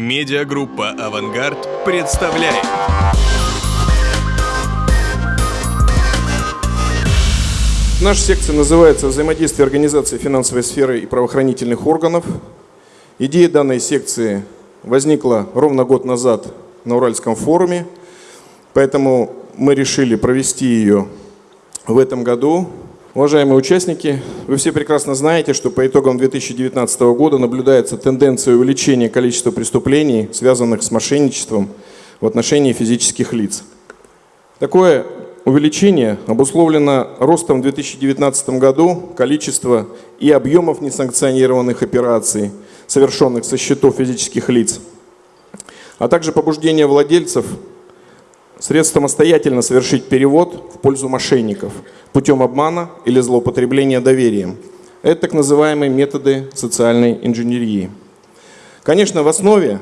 Медиагруппа «Авангард» представляет. Наша секция называется «Взаимодействие организации финансовой сферы и правоохранительных органов». Идея данной секции возникла ровно год назад на Уральском форуме, поэтому мы решили провести ее в этом году. Уважаемые участники, вы все прекрасно знаете, что по итогам 2019 года наблюдается тенденция увеличения количества преступлений, связанных с мошенничеством в отношении физических лиц. Такое увеличение обусловлено ростом в 2019 году количества и объемов несанкционированных операций, совершенных со счетов физических лиц, а также побуждение владельцев средств самостоятельно совершить перевод в пользу мошенников путем обмана или злоупотребления доверием. Это так называемые методы социальной инженерии. Конечно, в основе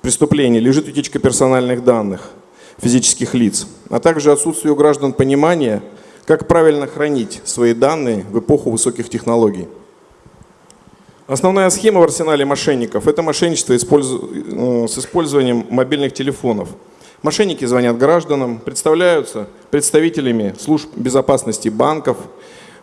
преступления лежит утечка персональных данных физических лиц, а также отсутствие у граждан понимания, как правильно хранить свои данные в эпоху высоких технологий. Основная схема в арсенале мошенников – это мошенничество э, с использованием мобильных телефонов – Мошенники звонят гражданам, представляются представителями служб безопасности банков,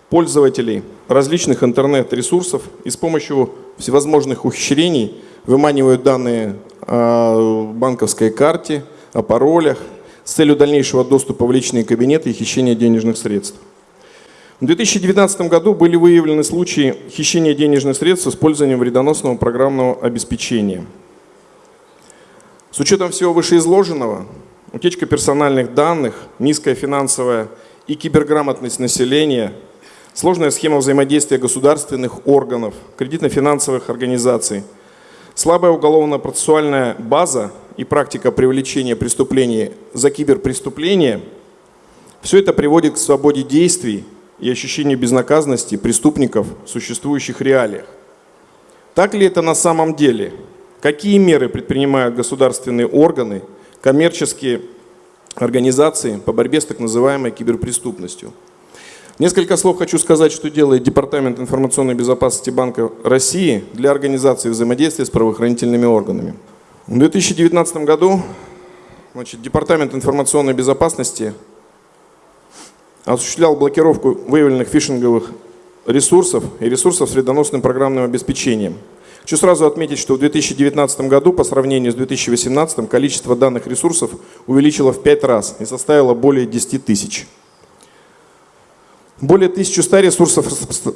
пользователей различных интернет-ресурсов и с помощью всевозможных ухищрений выманивают данные о банковской карте, о паролях с целью дальнейшего доступа в личные кабинеты и хищения денежных средств. В 2019 году были выявлены случаи хищения денежных средств с использованием вредоносного программного обеспечения – с учетом всего вышеизложенного, утечка персональных данных, низкая финансовая и киберграмотность населения, сложная схема взаимодействия государственных органов, кредитно-финансовых организаций, слабая уголовно-процессуальная база и практика привлечения преступлений за киберпреступления – все это приводит к свободе действий и ощущению безнаказанности преступников в существующих реалиях. Так ли это на самом деле – Какие меры предпринимают государственные органы, коммерческие организации по борьбе с так называемой киберпреступностью? Несколько слов хочу сказать, что делает Департамент информационной безопасности Банка России для организации взаимодействия с правоохранительными органами. В 2019 году значит, Департамент информационной безопасности осуществлял блокировку выявленных фишинговых ресурсов и ресурсов с вредоносным программным обеспечением – Хочу сразу отметить, что в 2019 году по сравнению с 2018 количество данных ресурсов увеличило в 5 раз и составило более 10 тысяч. Более 1100 ресурсов,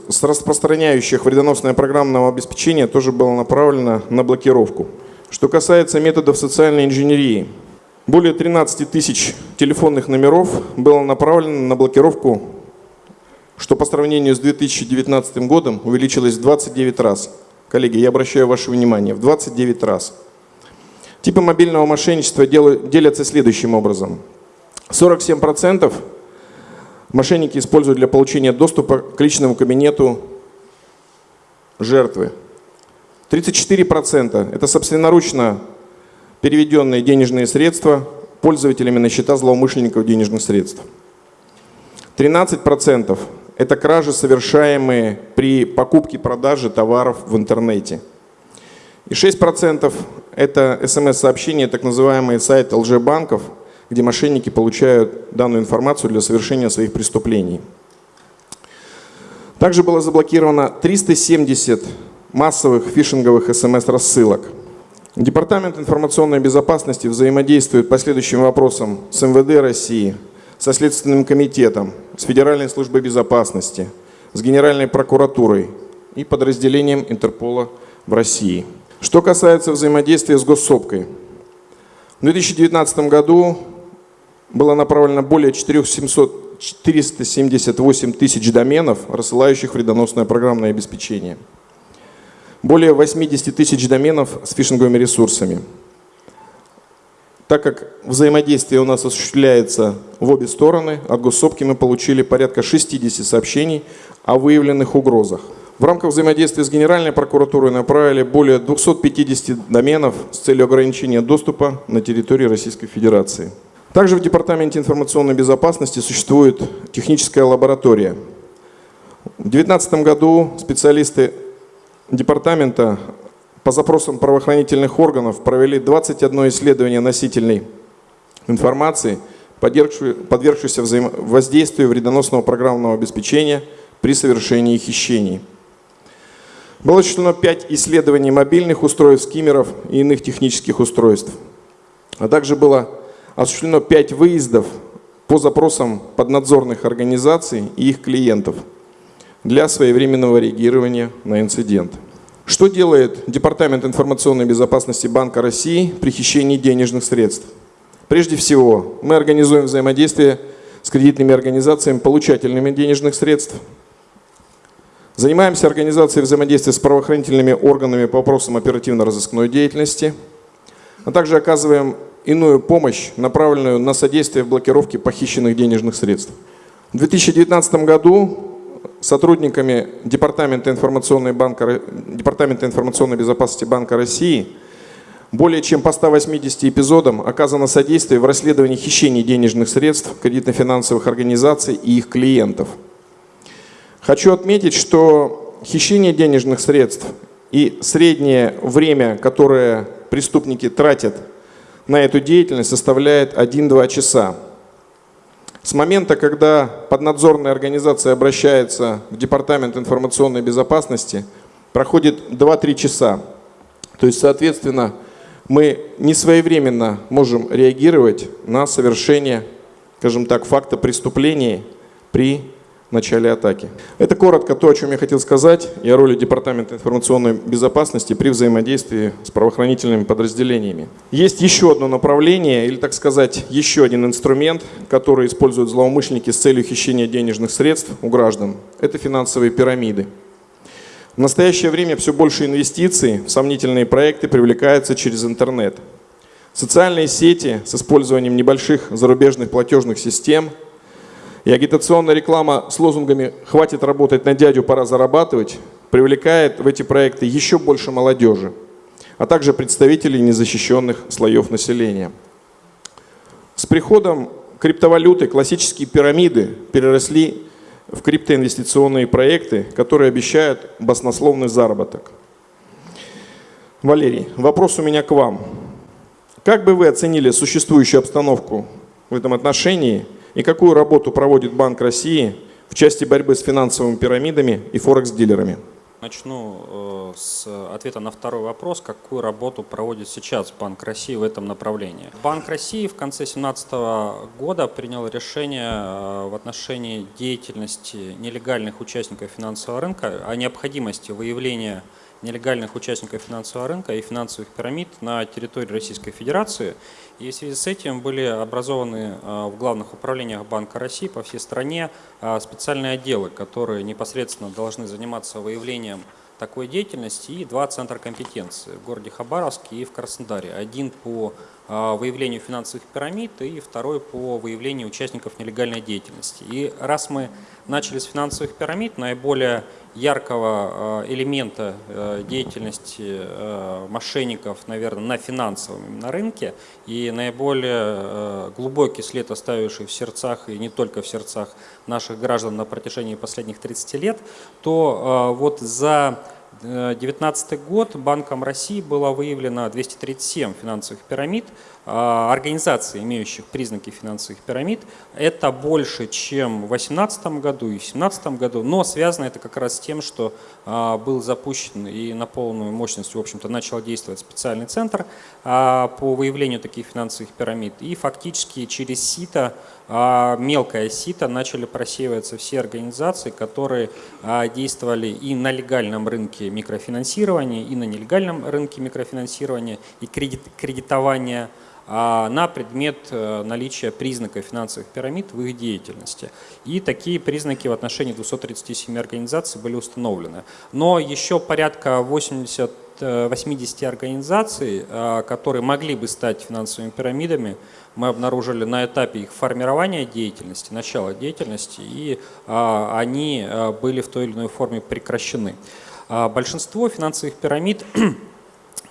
с распространяющих вредоносное программное обеспечение, тоже было направлено на блокировку. Что касается методов социальной инженерии, более 13 тысяч телефонных номеров было направлено на блокировку, что по сравнению с 2019 годом увеличилось в 29 раз. Коллеги, я обращаю ваше внимание, в 29 раз. Типы мобильного мошенничества делятся следующим образом. 47% мошенники используют для получения доступа к личному кабинету жертвы. 34% это собственноручно переведенные денежные средства пользователями на счета злоумышленников денежных средств. 13% это кражи, совершаемые при покупке-продаже товаров в интернете. И 6% это смс-сообщения, так называемые сайты лжебанков, где мошенники получают данную информацию для совершения своих преступлений. Также было заблокировано 370 массовых фишинговых смс-рассылок. Департамент информационной безопасности взаимодействует по следующим вопросам с МВД России – со Следственным комитетом, с Федеральной службой безопасности, с Генеральной прокуратурой и подразделением Интерпола в России. Что касается взаимодействия с госсопкой. В 2019 году было направлено более 4700, 478 тысяч доменов, рассылающих вредоносное программное обеспечение. Более 80 тысяч доменов с фишинговыми ресурсами. Так как взаимодействие у нас осуществляется в обе стороны, от госсопки мы получили порядка 60 сообщений о выявленных угрозах. В рамках взаимодействия с Генеральной прокуратурой направили более 250 доменов с целью ограничения доступа на территории Российской Федерации. Также в Департаменте информационной безопасности существует техническая лаборатория. В 2019 году специалисты департамента по запросам правоохранительных органов провели 21 исследование носительной информации, подвергшейся воздействию вредоносного программного обеспечения при совершении хищений. Было осуществлено 5 исследований мобильных устройств, скиммеров и иных технических устройств. А также было осуществлено 5 выездов по запросам поднадзорных организаций и их клиентов для своевременного реагирования на инцидент. Что делает Департамент информационной безопасности Банка России при хищении денежных средств? Прежде всего, мы организуем взаимодействие с кредитными организациями, получателями денежных средств. Занимаемся организацией взаимодействия с правоохранительными органами по вопросам оперативно-розыскной деятельности, а также оказываем иную помощь, направленную на содействие в блокировке похищенных денежных средств. В 2019 году сотрудниками Департамента информационной, банка, Департамента информационной безопасности Банка России более чем по 180 эпизодам оказано содействие в расследовании хищений денежных средств кредитно-финансовых организаций и их клиентов. Хочу отметить, что хищение денежных средств и среднее время, которое преступники тратят на эту деятельность составляет 1-2 часа. С момента, когда поднадзорная организация обращается в Департамент информационной безопасности, проходит 2-3 часа. То есть, соответственно, мы не своевременно можем реагировать на совершение, скажем так, факта преступления при начале атаки. Это коротко то, о чем я хотел сказать, и о роли Департамента информационной безопасности при взаимодействии с правоохранительными подразделениями. Есть еще одно направление, или, так сказать, еще один инструмент, который используют злоумышленники с целью хищения денежных средств у граждан. Это финансовые пирамиды. В настоящее время все больше инвестиций в сомнительные проекты привлекаются через интернет. Социальные сети с использованием небольших зарубежных платежных систем – и агитационная реклама с лозунгами «хватит работать на дядю, пора зарабатывать» привлекает в эти проекты еще больше молодежи, а также представителей незащищенных слоев населения. С приходом криптовалюты классические пирамиды переросли в криптоинвестиционные проекты, которые обещают баснословный заработок. Валерий, вопрос у меня к вам. Как бы вы оценили существующую обстановку в этом отношении и какую работу проводит Банк России в части борьбы с финансовыми пирамидами и форекс-дилерами? Начну э, с ответа на второй вопрос. Какую работу проводит сейчас Банк России в этом направлении? Банк России в конце 2017 года принял решение э, в отношении деятельности нелегальных участников финансового рынка о необходимости выявления нелегальных участников финансового рынка и финансовых пирамид на территории Российской Федерации. И в связи с этим были образованы а, в главных управлениях Банка России по всей стране а, специальные отделы, которые непосредственно должны заниматься выявлением такой деятельности и два центра компетенции в городе Хабаровске и в Краснодаре. Один по выявлению финансовых пирамид и второй по выявлению участников нелегальной деятельности. И раз мы начали с финансовых пирамид, наиболее яркого а, элемента а, деятельности мошенников, наверное, на финансовом на рынке и наиболее глубокий след, оставивший в сердцах и не только в сердцах наших граждан на протяжении последних 30 лет, то вот за 2019 год Банком России было выявлено 237 финансовых пирамид, организаций, имеющих признаки финансовых пирамид. Это больше, чем в 2018 году и в 2017 году, но связано это как раз с тем, что а, был запущен и на полную мощность, в общем-то, начал действовать специальный центр а, по выявлению таких финансовых пирамид. И фактически через СИТа, мелкое СИТа, начали просеиваться все организации, которые действовали и на легальном рынке микрофинансирования, и на нелегальном рынке микрофинансирования и кредит, кредитования а на предмет э, наличия признаков финансовых пирамид в их деятельности. И такие признаки в отношении 237 организаций были установлены. Но еще порядка 80 80 э, организаций, э, которые могли бы стать финансовыми пирамидами, мы обнаружили на этапе их формирования деятельности, начала деятельности, и они были в той или иной форме прекращены. Большинство финансовых пирамид Э,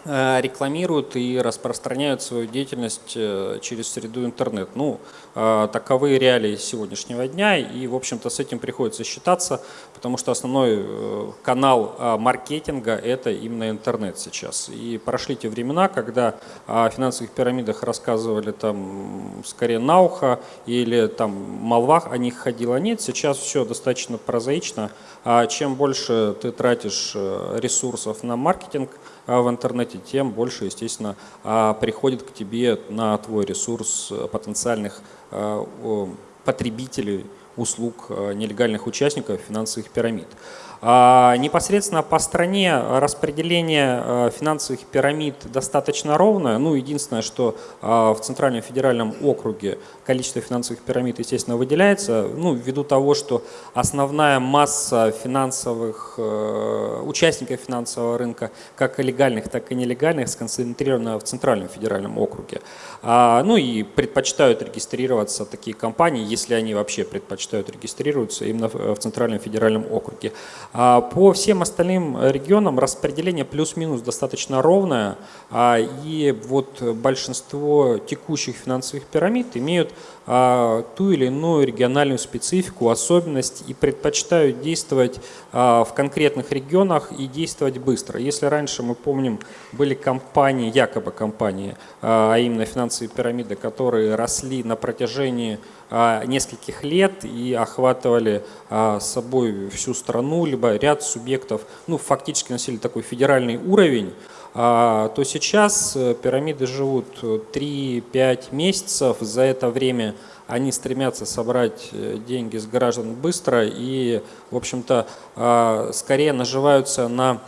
рекламируют и распространяют свою деятельность э, через среду интернет. Ну, э, таковы реалии сегодняшнего дня, и, в общем-то, с этим приходится считаться, потому что основной канал маркетинга – это именно интернет сейчас. И прошли те времена, когда о финансовых пирамидах рассказывали там скорее на ухо или там молвах о них ходила. Нет, сейчас все достаточно прозаично. А чем больше ты тратишь ресурсов на маркетинг – в интернете, тем больше, естественно, а, приходит к тебе на твой ресурс потенциальных а, потребителей услуг нелегальных участников финансовых пирамид. А, непосредственно по стране распределение а, финансовых пирамид достаточно ровное. Ну, единственное, что а, в Центральном федеральном округе количество финансовых пирамид, естественно, выделяется, ну, ввиду того, что основная масса финансовых, участников финансового рынка, как легальных, так и нелегальных, сконцентрирована в Центральном федеральном округе. Ну и предпочитают регистрироваться такие компании, если они вообще предпочитают регистрироваться именно в Центральном федеральном округе. А по всем остальным регионам распределение плюс-минус достаточно ровное, а, и вот большинство текущих финансовых пирамид имеют а, ту или иную региональную специфику, особенность и предпочитают действовать в конкретных регионах и действовать быстро. Если раньше, мы помним, были компании, якобы компании, а именно финансовые пирамиды, которые росли на протяжении нескольких лет и охватывали а, собой всю страну, либо ряд субъектов, ну, фактически носили такой федеральный уровень, а, то сейчас э, пирамиды живут 3-5 месяцев. За это время они стремятся собрать э, деньги с граждан быстро и, в общем-то, скорее наживаются на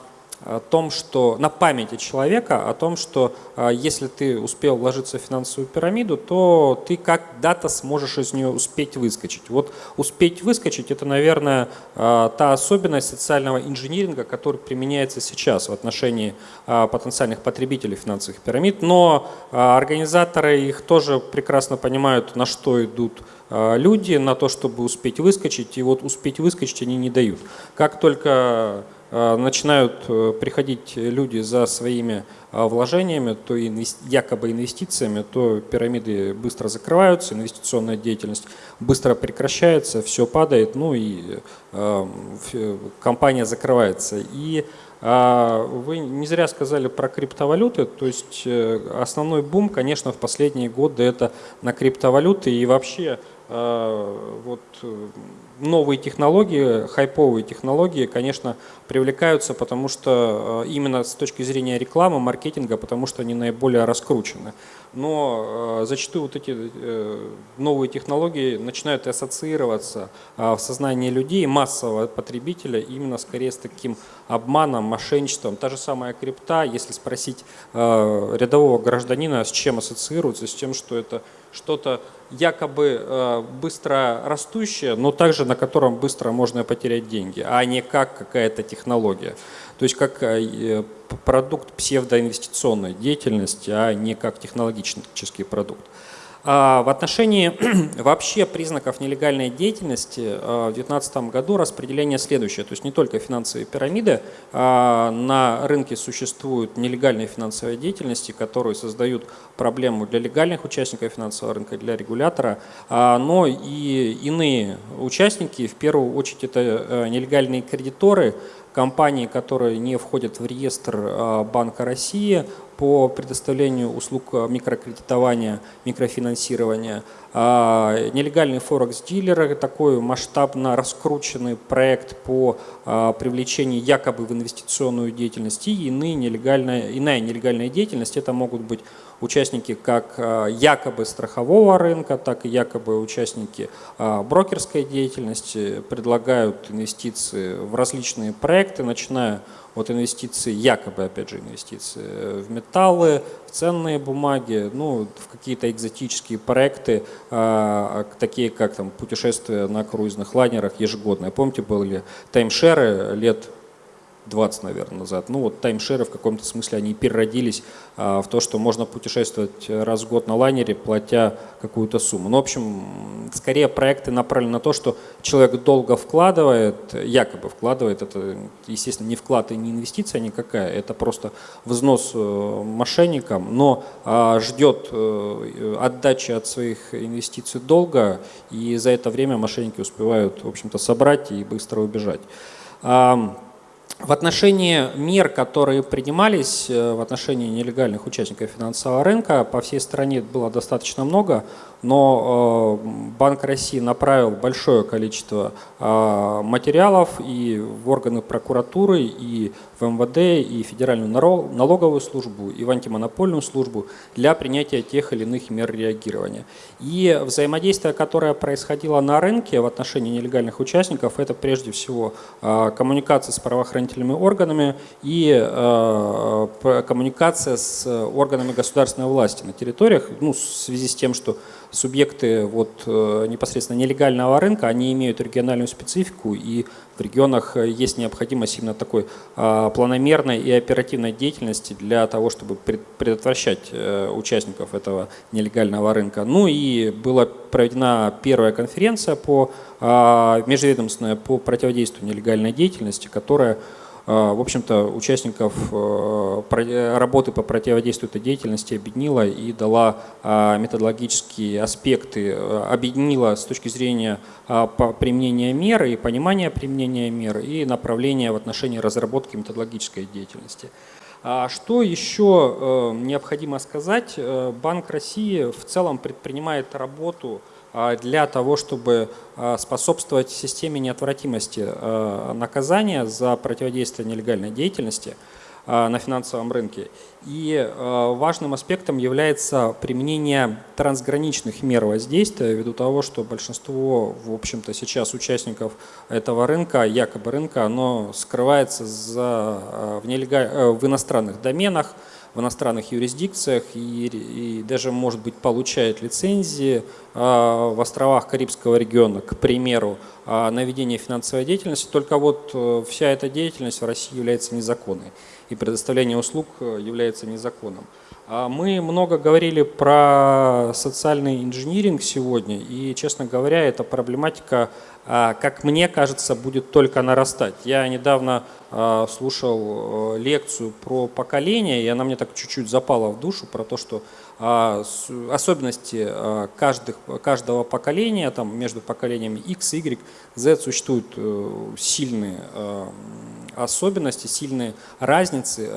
о том, что на памяти человека, о том, что а, если ты успел вложиться в финансовую пирамиду, то ты когда-то сможешь из нее успеть выскочить. Вот успеть выскочить – это, наверное, а, та особенность социального инжиниринга, который применяется сейчас в отношении а, потенциальных потребителей финансовых пирамид, но организаторы их тоже прекрасно понимают, на что идут люди, на то, чтобы успеть выскочить, и вот успеть выскочить они не дают. Как только начинают э, приходить люди за своими э, вложениями, то якобы инвестициями, то пирамиды быстро закрываются, инвестиционная деятельность быстро прекращается, все падает, ну и компания закрывается. И вы не зря сказали про криптовалюты, то есть основной бум, конечно, в последние годы это на криптовалюты и вообще вот новые технологии, хайповые технологии, конечно, привлекаются, потому что э, именно с точки зрения рекламы, маркетинга, потому что они наиболее раскручены. Но э, зачастую вот эти э, новые технологии начинают ассоциироваться в сознании людей, массового потребителя, именно скорее с таким обманом, мошенничеством. Та же самая крипта, если спросить рядового гражданина, с чем ассоциируется, с тем, что это что-то якобы э, быстро растущее, но также на котором быстро можно потерять деньги, а не как какая-то технология. То есть как э, продукт псевдоинвестиционной деятельности, а не как технологический продукт. А, в отношении вообще признаков нелегальной деятельности а, в 2019 году распределение следующее. То есть не только финансовые пирамиды, а на рынке существуют нелегальные финансовые деятельности, которые создают проблему для легальных участников финансового рынка, для регулятора, но и иные участники, в первую очередь это э, нелегальные кредиторы, компании, которые не входят в реестр Банка России, по предоставлению услуг микрокредитования, микрофинансирования. А, нелегальные форекс-дилеры, такой масштабно раскрученный проект по а, привлечению якобы в инвестиционную деятельность и иные нелегальная, иная нелегальная деятельность. Это могут быть участники как а, якобы страхового рынка, так и якобы участники брокерской деятельности, предлагают инвестиции в различные проекты, начиная от инвестиций, якобы, опять же, инвестиции в металлы, в ценные бумаги, ну, в какие-то экзотические проекты, э, такие как там путешествия на круизных лайнерах ежегодные. Помните, были таймшеры лет 20, наверное, назад. Ну вот таймшеры в каком-то смысле, они переродились а, в то, что можно путешествовать раз в год на лайнере, платя какую-то сумму. Ну, в общем, скорее проекты направлены на то, что человек долго вкладывает, якобы вкладывает, это, естественно, не вклад и не инвестиция никакая, это просто взнос э, мошенникам, но а, ждет э, отдачи от своих инвестиций долго, и за это время мошенники успевают, в общем-то, собрать и быстро убежать. В отношении мер, которые принимались э, в отношении нелегальных участников финансового рынка, по всей стране было достаточно много но э, Банк России направил большое количество э, материалов и в органы прокуратуры, и в МВД, и Федеральную налоговую службу, и в антимонопольную службу для принятия тех или иных мер реагирования. И взаимодействие, которое происходило на рынке в отношении нелегальных участников, это прежде всего э, коммуникация с правоохранительными органами и коммуникация с органами государственной власти на территориях, ну, в связи с тем, что субъекты вот, э, непосредственно нелегального рынка, они имеют региональную специфику, и в регионах э, есть необходимость именно такой а, планомерной и оперативной деятельности для того, чтобы предотвращать э, участников этого нелегального рынка. Ну и была проведена первая конференция по, а, межведомственная по противодействию нелегальной деятельности, которая в общем-то, участников э, работы по противодействию этой деятельности объединила и дала а, методологические аспекты, э, объединила с точки зрения а, применения мер и понимания применения мер и направления в отношении разработки методологической деятельности. Что еще э, необходимо сказать? Банк России в целом предпринимает работу а, для того, чтобы а, способствовать системе неотвратимости а, наказания за противодействие нелегальной деятельности на финансовом рынке. И важным аспектом является применение трансграничных мер воздействия ввиду того, что большинство, в общем-то, сейчас участников этого рынка, якобы рынка, оно скрывается за, в, нелегаль... в иностранных доменах, в иностранных юрисдикциях и, и даже, может быть, получает лицензии а, в островах Карибского региона, к примеру, а, на ведение финансовой деятельности. Только вот э, вся эта деятельность в России является незаконной, и предоставление услуг э, является незаконным. А мы много говорили про социальный инжиниринг сегодня, и, честно говоря, эта проблематика, а, как мне кажется, будет только нарастать. Я недавно а, слушал э, лекцию про поколение, и она мне так чуть-чуть запала в душу, про то, что особенности каждых, каждого поколения, там, между поколениями X, Y, Z существуют э, сильные особенности, сильные разницы.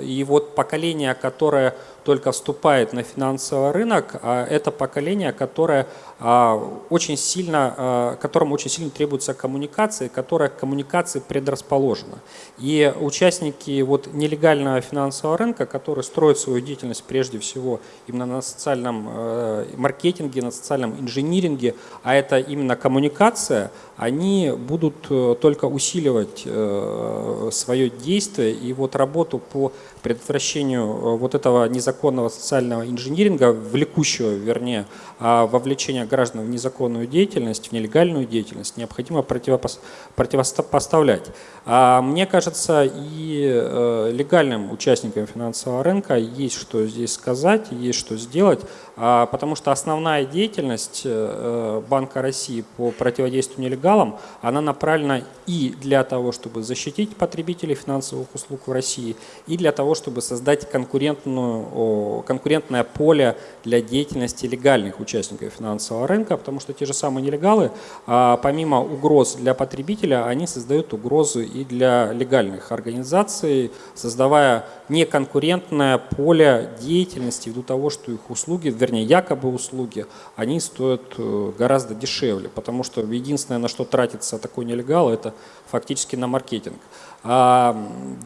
И вот поколение, которое только вступает на финансовый рынок, а это поколение, которое а, очень сильно, а, которому очень сильно требуется коммуникация, которое к коммуникации предрасположено. И участники вот нелегального финансового рынка, которые строят свою деятельность прежде всего именно на социальном э, маркетинге, на социальном инжиниринге, а это именно коммуникация, они будут э, только усиливать э, свое действие и вот работу по предотвращению вот этого незаконного социального инжиниринга, влекущего, вернее, а вовлечения граждан в незаконную деятельность, в нелегальную деятельность, необходимо противопоставлять. А мне кажется, и э, легальным участникам финансового рынка есть что здесь сказать, есть что сделать, а, потому что основная деятельность э, Банка России по противодействию нелегалам, она направлена и для того, чтобы защитить потребителей финансовых услуг в России, и для того, чтобы создать конкурентную, конкурентное поле для деятельности легальных участников финансового рынка, потому что те же самые нелегалы, а, помимо угроз для потребителя, они создают угрозы и для легальных организаций, создавая неконкурентное поле деятельности ввиду того, что их услуги, вернее, якобы услуги, они стоят э, гораздо дешевле, потому что единственное, на что тратится такой нелегал, это фактически на маркетинг. А,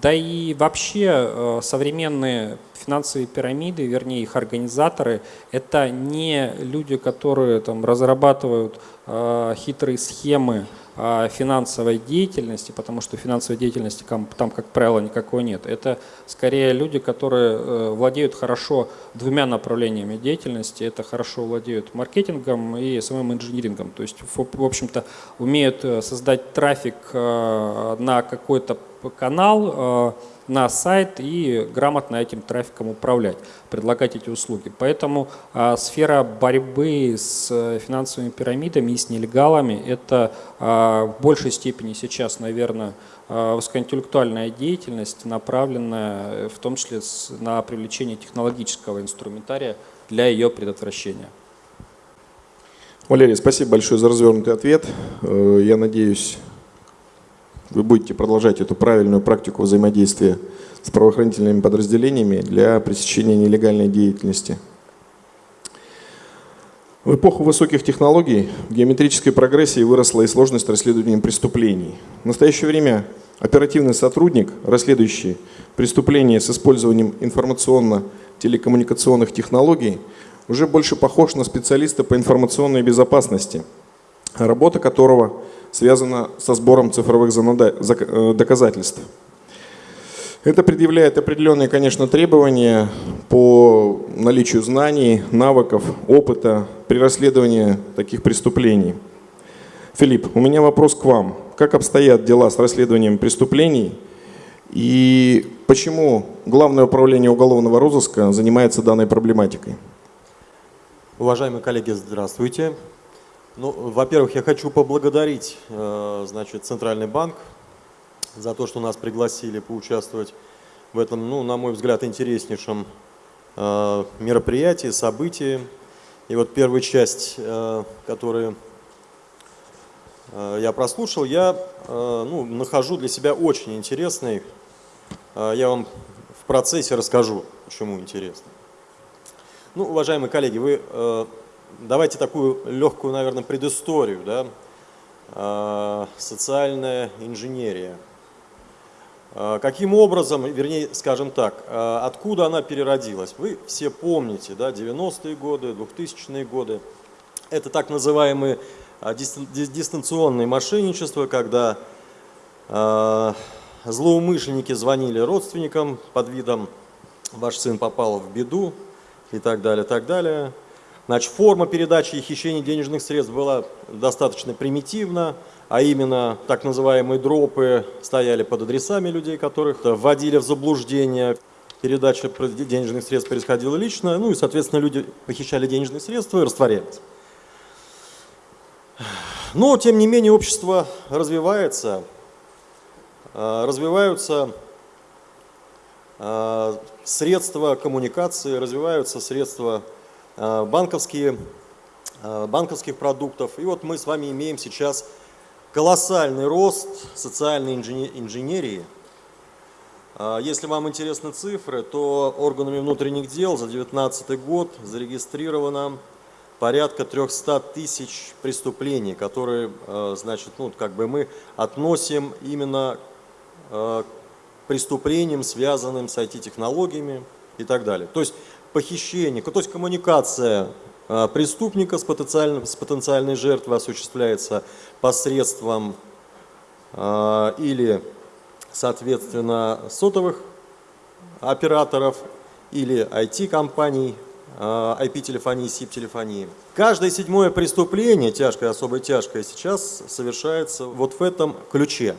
да и вообще э, современные финансовые пирамиды, вернее их организаторы, это не люди, которые там разрабатывают э, хитрые схемы финансовой деятельности, потому что финансовой деятельности там, как правило, никакой нет. Это скорее люди, которые э, владеют хорошо двумя направлениями деятельности. Это хорошо владеют маркетингом и самым инжинирингом. То есть, в общем-то, умеют э, создать трафик э, на какой-то канал, на сайт и грамотно этим трафиком управлять, предлагать эти услуги. Поэтому а, сфера борьбы с э, финансовыми пирамидами и с нелегалами – это а, в большей степени сейчас, наверное, а, высокоинтеллектуальная деятельность, направленная э, в том числе на привлечение технологического инструментария для ее предотвращения. Валерий, спасибо большое за развернутый ответ. Э, я надеюсь, вы будете продолжать эту правильную практику взаимодействия с правоохранительными подразделениями для пресечения нелегальной деятельности. В эпоху высоких технологий в геометрической прогрессии выросла и сложность расследования преступлений. В настоящее время оперативный сотрудник, расследующий преступления с использованием информационно-телекоммуникационных технологий, уже больше похож на специалиста по информационной безопасности, работа которого – связано со сбором цифровых э, доказательств. Это предъявляет определенные, конечно, требования по наличию знаний, навыков, опыта при расследовании таких преступлений. Филипп, у меня вопрос к вам. Как обстоят дела с расследованием преступлений и почему Главное управление уголовного розыска занимается данной проблематикой? Уважаемые коллеги, здравствуйте. Ну, во-первых, я хочу поблагодарить э, значит, Центральный банк за то, что нас пригласили поучаствовать в этом, ну, на мой взгляд, интереснейшем э, мероприятии, событии. И вот первая часть, э, которую я прослушал, я ну, нахожу для себя очень интересной. Я вам в процессе расскажу, почему интересно. Ну, уважаемые коллеги, вы давайте такую легкую, наверное, предысторию. Да? А, социальная инженерия. А, каким образом, вернее, скажем так, а, откуда она переродилась? Вы все помните, да, 90-е годы, 2000-е годы. Это так называемые дистанционные мошенничества, когда злоумышленники звонили родственникам под видом «ваш сын попал в беду» и так далее, так далее. Значит, форма передачи и хищения денежных средств была достаточно примитивна, а именно так называемые дропы стояли под адресами людей, которых вводили в заблуждение. Передача денежных средств происходила лично, ну и, соответственно, люди похищали денежные средства и растворялись. Но, тем не менее, общество развивается, а, развиваются а, средства коммуникации, развиваются средства банковские, э, банковских продуктов. И вот мы с вами имеем сейчас колоссальный рост социальной инженерии. Э, если вам интересны цифры, то органами внутренних дел за 2019 год зарегистрировано порядка 300 тысяч преступлений, которые, значит, ну, как бы мы относим именно к преступлениям, связанным с IT-технологиями и так далее. То есть похищение, то есть коммуникация а, преступника с, с потенциальной жертвой осуществляется посредством а, или, соответственно, сотовых операторов или IT-компаний, IP-телефонии, а, SIP-телефонии. Каждое седьмое преступление, тяжкое, особо тяжкое, сейчас совершается вот в этом ключе.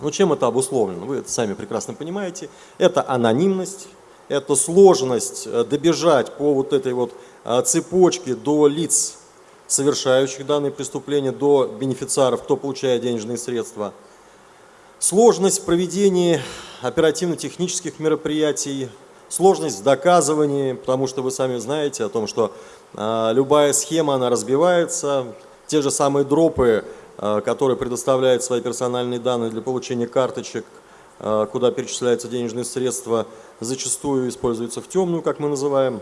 Ну, чем это обусловлено? Вы это сами прекрасно понимаете. Это анонимность, это сложность э, добежать по вот этой вот э, цепочке до лиц, совершающих данные преступления, до бенефициаров, кто получает денежные средства. Сложность проведения оперативно-технических мероприятий, сложность в доказывании, потому что вы сами знаете о том, что э, любая схема, она разбивается, те же самые дропы, которые предоставляют свои персональные данные для получения карточек, куда перечисляются денежные средства, зачастую используются в темную, как мы называем.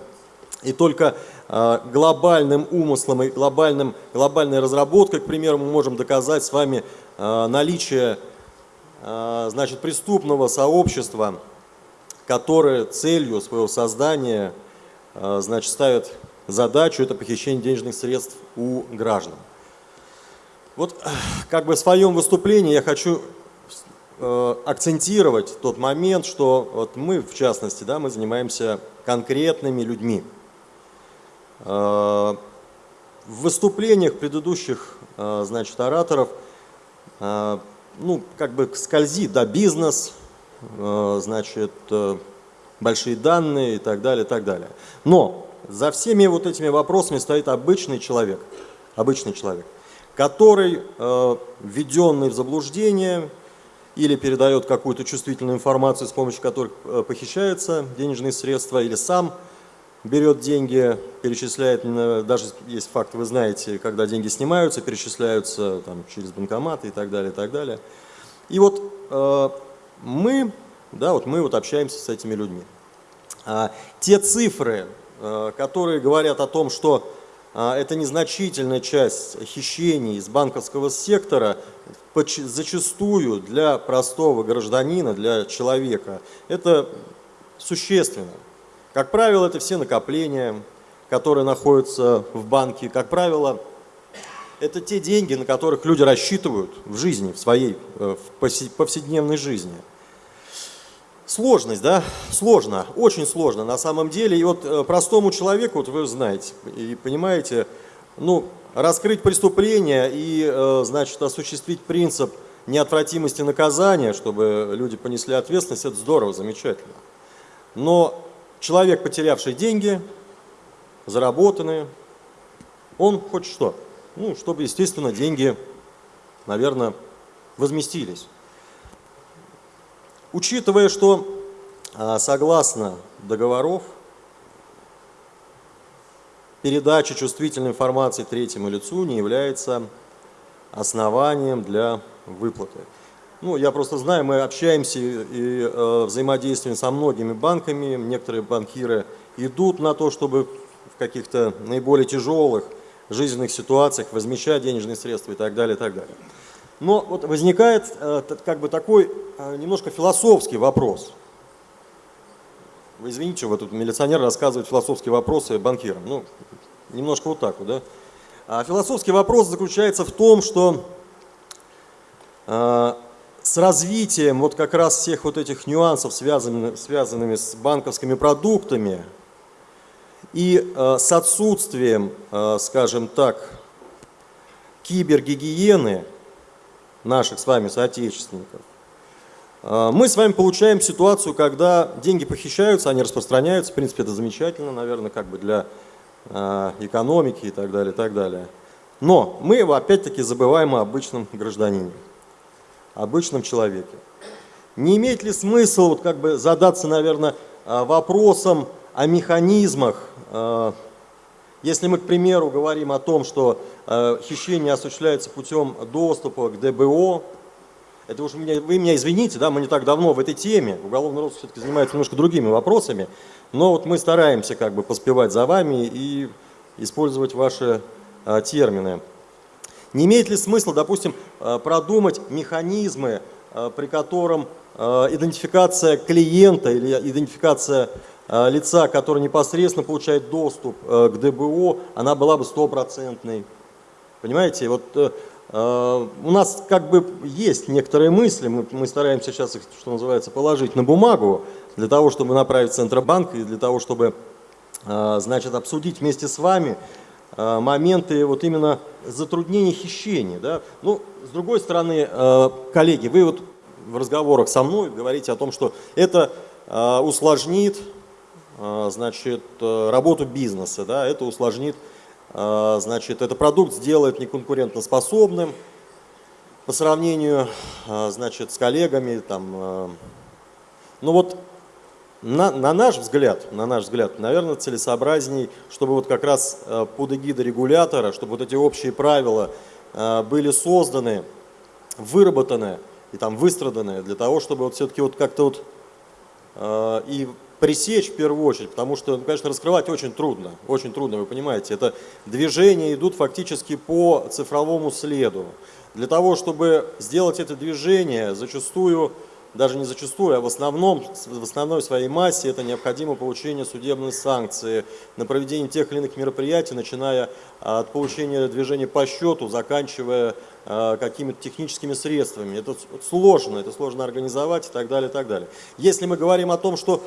И только а, глобальным умыслом и глобальным, глобальной разработкой, к примеру, мы можем доказать с вами а, наличие а, значит, преступного сообщества, которое целью своего создания значит, ставит задачу это похищение денежных средств у граждан. Вот как бы в своем выступлении я хочу акцентировать тот момент, что вот мы, в частности, да, мы занимаемся конкретными людьми. Э, в выступлениях предыдущих, э, значит, ораторов, э, ну, как бы скользит, да, бизнес, э, значит, э, большие данные и так далее, и так далее. Но за всеми вот этими вопросами стоит обычный человек, обычный человек, который, э, введенный в заблуждение или передает какую-то чувствительную информацию, с помощью которой э, похищаются денежные средства, или сам берет деньги, перечисляет, даже есть факт, вы знаете, когда деньги снимаются, перечисляются там, через банкоматы и так далее, и так далее. И вот э, мы, да, вот мы вот общаемся с этими людьми. А, те цифры, э, которые говорят о том, что э, это незначительная часть хищений из банковского сектора, зачастую для простого гражданина, для человека, это существенно. Как правило, это все накопления, которые находятся в банке. Как правило, это те деньги, на которых люди рассчитывают в жизни, в своей э, в повседневной жизни. Сложность, да? Сложно, очень сложно на самом деле. И вот э, простому человеку, вот вы знаете и понимаете, ну, раскрыть преступление и, э, значит, осуществить принцип неотвратимости наказания, чтобы люди понесли ответственность, это здорово, замечательно. Но человек, потерявший деньги, заработанные, он хочет что? Ну, чтобы, естественно, деньги, наверное, возместились. Учитывая, что а, согласно договоров, передача чувствительной информации третьему лицу не является основанием для выплаты. Ну, я просто знаю, мы общаемся и э, взаимодействуем со многими банками. Некоторые банкиры идут на то, чтобы в каких-то наиболее тяжелых жизненных ситуациях возмещать денежные средства и так далее, и так далее. Но вот возникает э, как бы такой э, немножко философский вопрос. Вы извините, вот тут милиционер рассказывает философские вопросы банкирам. Ну, немножко вот так вот, да. А философский вопрос заключается в том, что э, с развитием вот как раз всех вот этих нюансов, связанными, связанными с банковскими продуктами, и э, с отсутствием, э, скажем так, кибергигиены наших с вами соотечественников, мы с вами получаем ситуацию, когда деньги похищаются, они распространяются, в принципе, это замечательно, наверное, как бы для э, экономики и так далее, и так далее. Но мы опять-таки забываем о обычном гражданине обычном человеке. Не имеет ли смысл вот как бы задаться, наверное, а, вопросом о механизмах, а, если мы, к примеру, говорим о том, что а, хищение осуществляется путем доступа к ДБО, это уж меня, вы меня извините, да, мы не так давно в этой теме, уголовный розыск все-таки занимается немножко другими вопросами, но вот мы стараемся как бы поспевать за вами и использовать ваши а, термины. Не имеет ли смысла, допустим, э, продумать механизмы, э, при котором э, идентификация клиента или идентификация лица, который непосредственно получает доступ к ДБО, она была бы стопроцентной. Понимаете, вот у нас как бы есть некоторые мысли, мы, мы стараемся сейчас их, что называется, положить на бумагу, для того, чтобы направить Центробанк и для того, чтобы, значит, обсудить вместе с вами Э, моменты вот именно затруднения хищения. Да? Ну, с другой стороны, э, коллеги, вы вот в разговорах со мной говорите о том, что это э, усложнит значит, работу бизнеса, да? это усложнит, значит, этот продукт сделает неконкурентоспособным по сравнению значит, с коллегами. Там, ну вот на, на наш взгляд, на наш взгляд, наверное, целесообразней, чтобы вот как раз под эгидой регулятора, чтобы вот эти общие правила были созданы, выработаны и там выстраданы для того, чтобы вот все-таки вот как-то вот и пресечь в первую очередь, потому что, ну, конечно, раскрывать очень трудно, очень трудно, вы понимаете, это движения идут фактически по цифровому следу. Для того, чтобы сделать это движение, зачастую даже не зачастую, а в основном, в основной своей массе это необходимо получение судебной санкции на проведение тех или иных мероприятий, начиная от получения движения по счету, заканчивая э, какими-то техническими средствами. Это сложно, это сложно организовать и так далее, и так далее. Если мы говорим о том, что,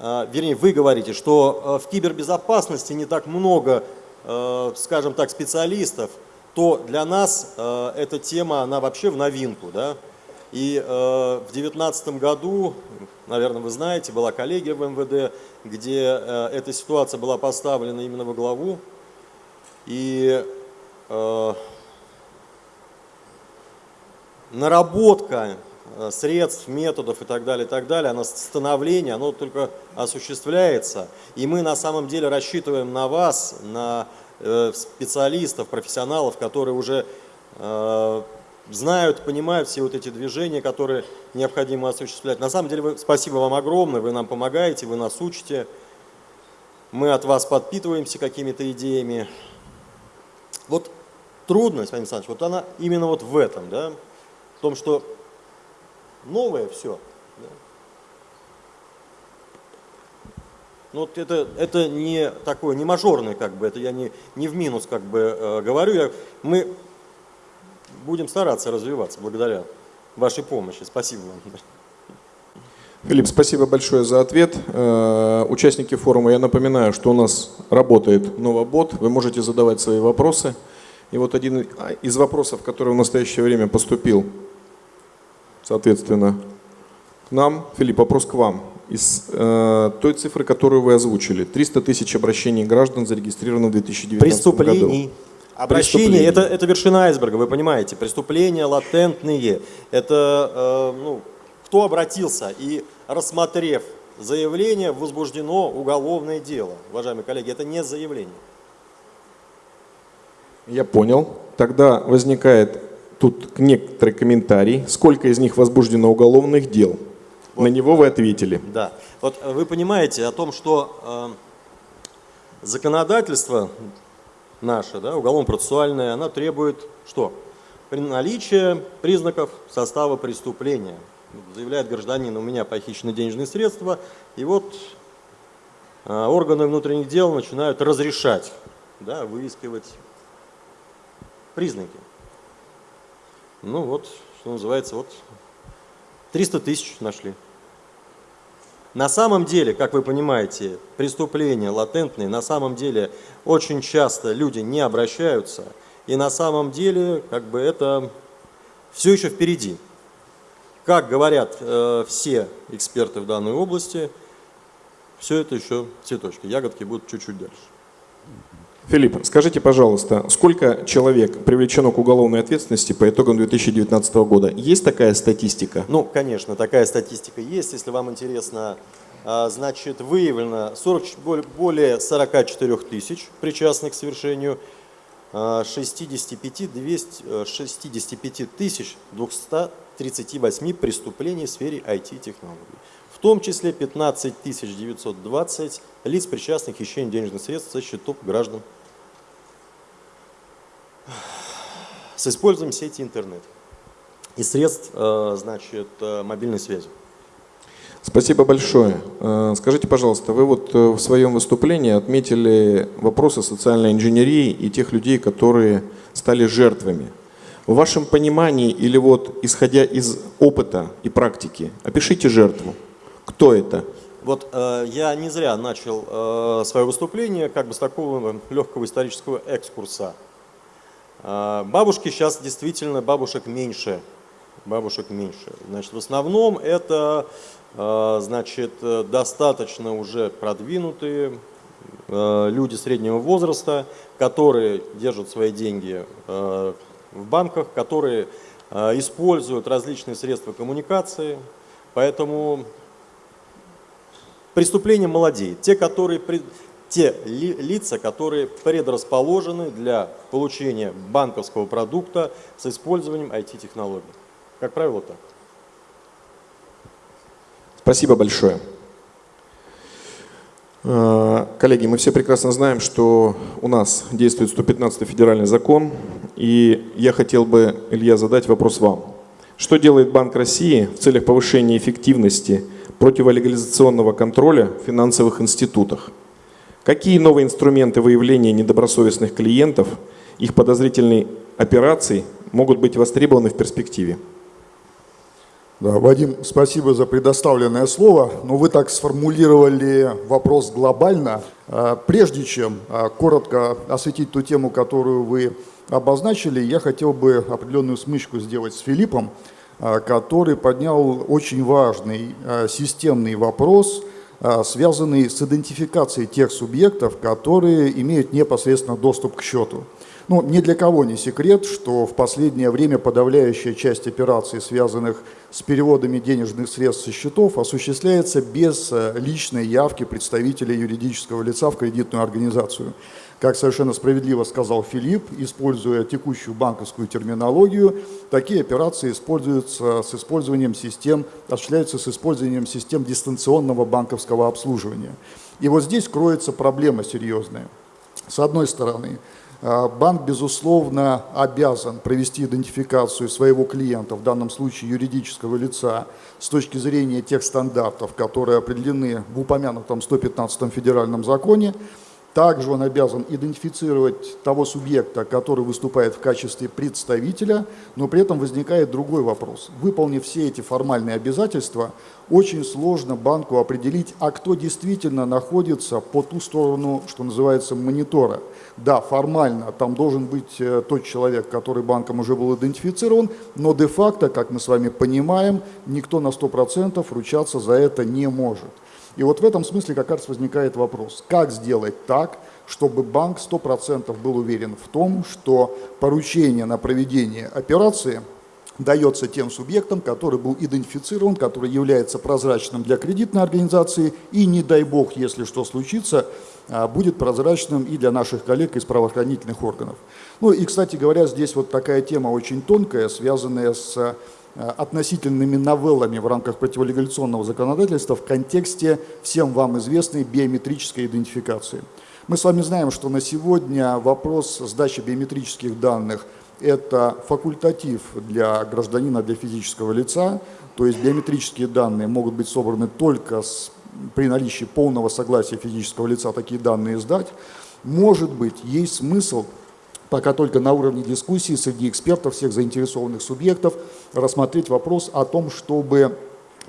вернее, вы говорите, что в кибербезопасности не так много, скажем так, специалистов, то для нас эта тема, она вообще в новинку, да, и э, в 2019 году, наверное, вы знаете, была коллегия в МВД, где э, эта ситуация была поставлена именно во главу. И э, наработка э, средств, методов и так далее, и так далее, оно становление, оно только осуществляется. И мы на самом деле рассчитываем на вас, на э, специалистов, профессионалов, которые уже э, знают, понимают все вот эти движения, которые необходимо осуществлять. На самом деле, вы, спасибо вам огромное, вы нам помогаете, вы нас учите. Мы от вас подпитываемся какими-то идеями. Вот трудность, Владимир Александрович, вот она именно вот в этом, да, в том, что новое все. Да. Ну, вот это, это не такое, не мажорное, как бы, это я не, не в минус, как бы, э, говорю. Я, мы будем стараться развиваться благодаря вашей помощи. Спасибо вам. Филипп, спасибо большое за ответ. Э, участники форума, я напоминаю, что у нас работает Новобот. Вы можете задавать свои вопросы. И вот один из вопросов, который в настоящее время поступил, соответственно, к нам. Филипп, вопрос к вам. Из э, той цифры, которую вы озвучили, 300 тысяч обращений граждан зарегистрировано в 2019 Преступлений. году. Обращение это, это вершина айсберга, вы понимаете. Преступления латентные. Это э, ну, кто обратился и рассмотрев заявление, возбуждено уголовное дело. Уважаемые коллеги, это не заявление. Я понял. Тогда возникает тут некоторый комментарий. Сколько из них возбуждено уголовных дел? Вот. На него вы ответили. Да. Вот вы понимаете о том, что э, законодательство наша, да, уголовно-процессуальная, она требует что? При наличии признаков состава преступления. Заявляет гражданин, у меня похищены денежные средства, и вот а, органы внутренних дел начинают разрешать, да, выискивать признаки. Ну вот, что называется, вот 300 тысяч нашли. На самом деле, как вы понимаете, преступления латентные, на самом деле очень часто люди не обращаются, и на самом деле как бы это все еще впереди. Как говорят э, все эксперты в данной области, все это еще цветочки, ягодки будут чуть-чуть дальше. Филипп, скажите, пожалуйста, сколько человек привлечено к уголовной ответственности по итогам 2019 года? Есть такая статистика? Ну, конечно, такая статистика есть. Если вам интересно, а, значит, выявлено 40, более 44 тысяч причастных к совершению 65, 200, 65 тысяч 238 преступлений в сфере IT-технологий. В том числе 15 920 лиц, причастных к хищению денежных средств со счетов граждан с использованием сети интернет и средств э, значит, э, мобильной связи. Спасибо большое. Э, скажите, пожалуйста, вы вот в своем выступлении отметили вопросы социальной инженерии и тех людей, которые стали жертвами. В вашем понимании или вот исходя из опыта и практики, опишите жертву. Кто это? Вот э, я не зря начал э, свое выступление как бы с такого легкого исторического экскурса. А, бабушки сейчас действительно бабушек меньше. Бабушек меньше. Значит, в основном это а, значит, достаточно уже продвинутые а, люди среднего возраста, которые держат свои деньги в банках, которые используют различные средства коммуникации. Поэтому преступление молодеет. Те, которые те ли, лица, которые предрасположены для получения банковского продукта с использованием IT-технологий. Как правило, так. Спасибо большое. Э, коллеги, мы все прекрасно знаем, что у нас действует 115 федеральный закон, и я хотел бы, Илья, задать вопрос вам. Что делает Банк России в целях повышения эффективности противолегализационного контроля в финансовых институтах? Какие новые инструменты выявления недобросовестных клиентов, их подозрительной операций могут быть востребованы в перспективе? Да, Вадим, спасибо за предоставленное слово. Но вы так сформулировали вопрос глобально. А, прежде чем а, коротко осветить ту тему, которую вы обозначили, я хотел бы определенную смычку сделать с Филиппом, а, который поднял очень важный системный вопрос, связанный с идентификацией тех субъектов, которые имеют непосредственно доступ к счету. Ну, ни для кого не секрет, что в последнее время подавляющая часть операций, связанных с переводами денежных средств со счетов, осуществляется без э, личной явки представителя юридического лица в кредитную организацию. Как совершенно справедливо сказал Филипп, используя текущую банковскую терминологию, такие операции используются с использованием систем, осуществляются с использованием систем дистанционного банковского обслуживания. И вот здесь кроется проблема серьезная. С одной стороны, а, банк, безусловно, обязан провести идентификацию своего клиента, в данном случае юридического лица, с точки зрения тех стандартов, которые определены в упомянутом 115 федеральном законе, также он обязан идентифицировать того субъекта, который выступает в качестве представителя, но при этом возникает другой вопрос. Выполнив все эти формальные обязательства, очень сложно банку определить, а кто действительно находится по ту сторону, что называется, монитора. Да, формально там должен быть э, тот человек, который банком уже был идентифицирован, но де-факто, как мы с вами понимаем, никто на 100% ручаться за это не может. И вот в этом смысле как раз возникает вопрос, как сделать так, чтобы банк 100% был уверен в том, что поручение на проведение операции дается тем субъектам, который был идентифицирован, который является прозрачным для кредитной организации и, не дай бог, если что случится, а, будет прозрачным и для наших коллег из правоохранительных органов. Ну и, кстати говоря, здесь вот такая тема очень тонкая, связанная с относительными новеллами в рамках противолегализационного законодательства в контексте всем вам известной биометрической идентификации. Мы с вами знаем, что на сегодня вопрос сдачи биометрических данных – это факультатив для гражданина, для физического лица, то есть биометрические данные могут быть собраны только с, при наличии полного согласия физического лица такие данные сдать. Может быть, есть смысл пока только на уровне дискуссии среди экспертов, всех заинтересованных субъектов, рассмотреть вопрос о том, чтобы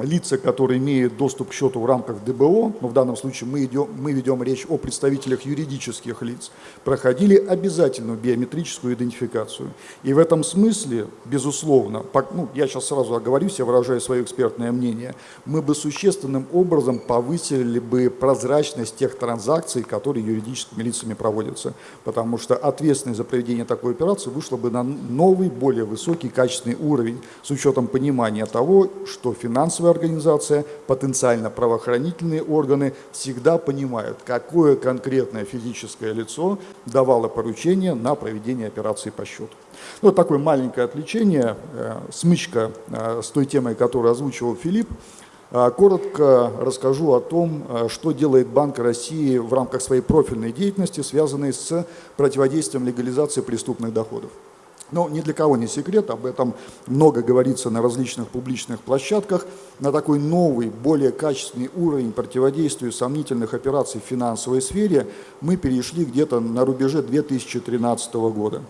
лица, которые имеют доступ к счету в рамках ДБО, но в данном случае мы, идем, мы ведем речь о представителях юридических лиц, проходили обязательную биометрическую идентификацию. И в этом смысле, безусловно, ну, я сейчас сразу оговорюсь, я выражаю свое экспертное мнение, мы бы существенным образом повысили бы прозрачность тех транзакций, которые юридическими лицами проводятся, потому что ответственность за проведение такой операции вышла бы на новый, более высокий качественный уровень с учетом понимания того, что финансовая организация, потенциально правоохранительные органы всегда понимают, какое конкретное физическое лицо давало поручение на проведение операции по счету. Ну, вот такое маленькое отвлечение, э, смычка э, с той темой, которую озвучивал Филипп. Э, коротко расскажу о том, что делает Банк России в рамках своей профильной деятельности, связанной с противодействием легализации преступных доходов. Но ни для кого не секрет, об этом много говорится на различных публичных площадках. На такой новый, более качественный уровень противодействия сомнительных операций в финансовой сфере мы перешли где-то на рубеже 2013 года.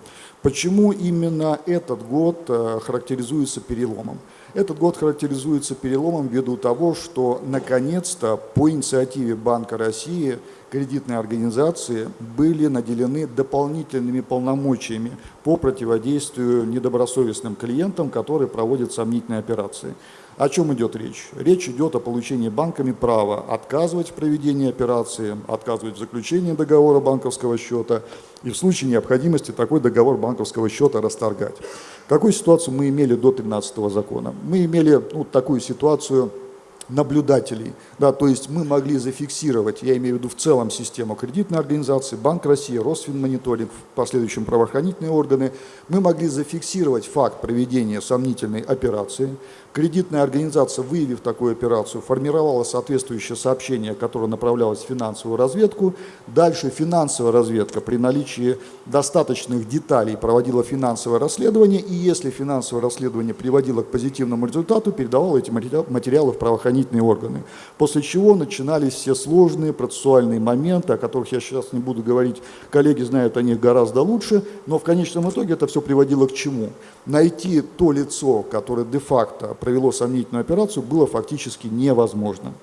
Почему именно этот год э, характеризуется переломом? Этот год характеризуется переломом ввиду того, что наконец-то по инициативе Банка России кредитные организации были наделены дополнительными полномочиями по противодействию недобросовестным клиентам, которые проводят сомнительные операции. О чем идет речь? Речь идет о получении банками права отказывать в проведении операции, отказывать в заключении договора банковского счета и в случае необходимости такой договор банковского счета расторгать. Какую ситуацию мы имели до 13 закона? Мы имели ну, такую ситуацию наблюдателей. Да, то есть мы могли зафиксировать, я имею в виду в целом систему кредитной организации, Банк России, Росфинмониторинг, в последующем правоохранительные органы, мы могли зафиксировать факт проведения сомнительной операции, Кредитная организация, выявив такую операцию, формировала соответствующее сообщение, которое направлялось в финансовую разведку. Дальше финансовая разведка при наличии достаточных деталей проводила финансовое расследование, и если финансовое расследование приводило к позитивному результату, передавала эти материалы в правоохранительные органы. После чего начинались все сложные процессуальные моменты, о которых я сейчас не буду говорить, коллеги знают о них гораздо лучше, но в конечном итоге это все приводило к чему? Найти то лицо, которое де-факто провело сомнительную операцию, было фактически невозможно.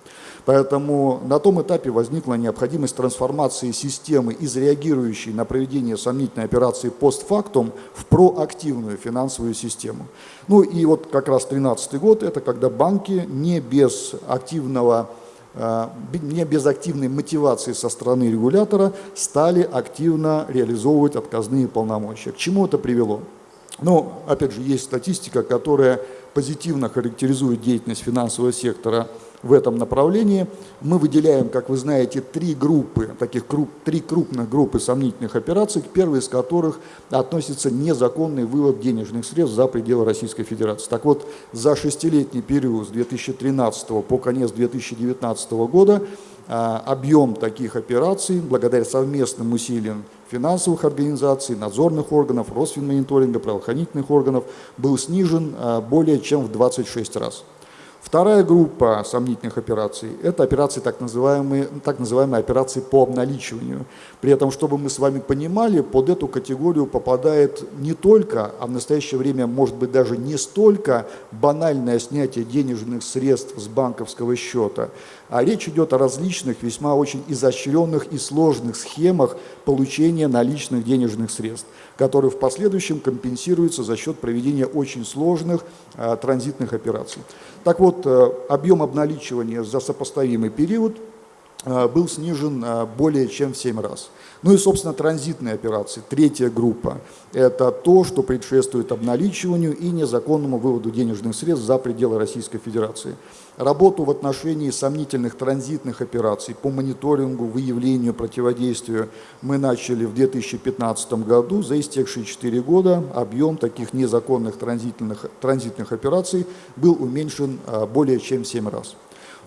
Поэтому на том этапе возникла необходимость трансформации системы из реагирующей на проведение сомнительной операции постфактум в проактивную финансовую систему. Ну и вот как раз 2013 год, это когда банки не без активного не без активной мотивации со стороны регулятора стали активно реализовывать отказные полномочия. К чему это привело? Ну, опять же, есть статистика, которая позитивно характеризует деятельность финансового сектора в этом направлении. Мы выделяем, как вы знаете, три группы, таких круп, три крупных группы сомнительных операций, к первой из которых относится незаконный вывод денежных средств за пределы Российской Федерации. Так вот, за шестилетний период с 2013 по конец 2019 года а, объем таких операций, благодаря совместным усилиям финансовых организаций, надзорных органов, Росфинмониторинга, правоохранительных органов был снижен а, более чем в 26 раз. Вторая группа сомнительных операций – это операции, так называемые, так называемые операции по обналичиванию. При этом, чтобы мы с вами понимали, под эту категорию попадает не только, а в настоящее время может быть даже не столько банальное снятие денежных средств с банковского счета, а речь идет о различных, весьма очень изощренных и сложных схемах получения наличных денежных средств, которые в последующем компенсируются за счет проведения очень сложных а, транзитных операций. Так вот, э, объем обналичивания за сопоставимый период э, был снижен э, более чем в 7 раз. Ну и, собственно, транзитные операции, третья группа. Это то, что предшествует обналичиванию и незаконному выводу денежных средств за пределы Российской Федерации. Работу в отношении сомнительных транзитных операций по мониторингу, выявлению, противодействию мы начали в 2015 году. За истекшие 4 года объем таких незаконных транзитных, транзитных операций был уменьшен а, более чем в 7 раз.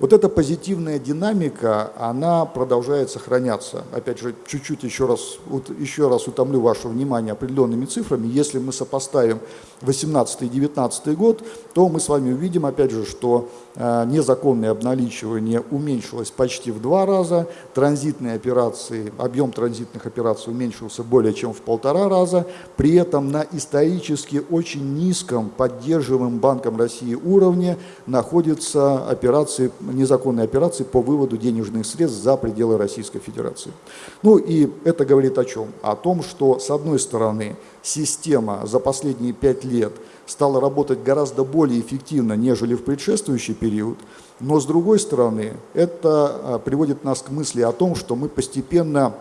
Вот эта позитивная динамика, она продолжает сохраняться. Опять же, чуть-чуть еще раз, вот еще раз утомлю ваше внимание определенными цифрами. Если мы сопоставим 18 и 19 год, то мы с вами увидим, опять же, что незаконное обналичивание уменьшилось почти в два раза, транзитные операции, объем транзитных операций уменьшился более чем в полтора раза, при этом на исторически очень низком поддерживаемом Банком России уровне находятся операции незаконные операции по выводу денежных средств за пределы Российской Федерации. Ну и это говорит о чем? О том, что с одной стороны система за последние пять лет стала работать гораздо более эффективно, нежели в предшествующий период, но с другой стороны это а, приводит нас к мысли о том, что мы постепенно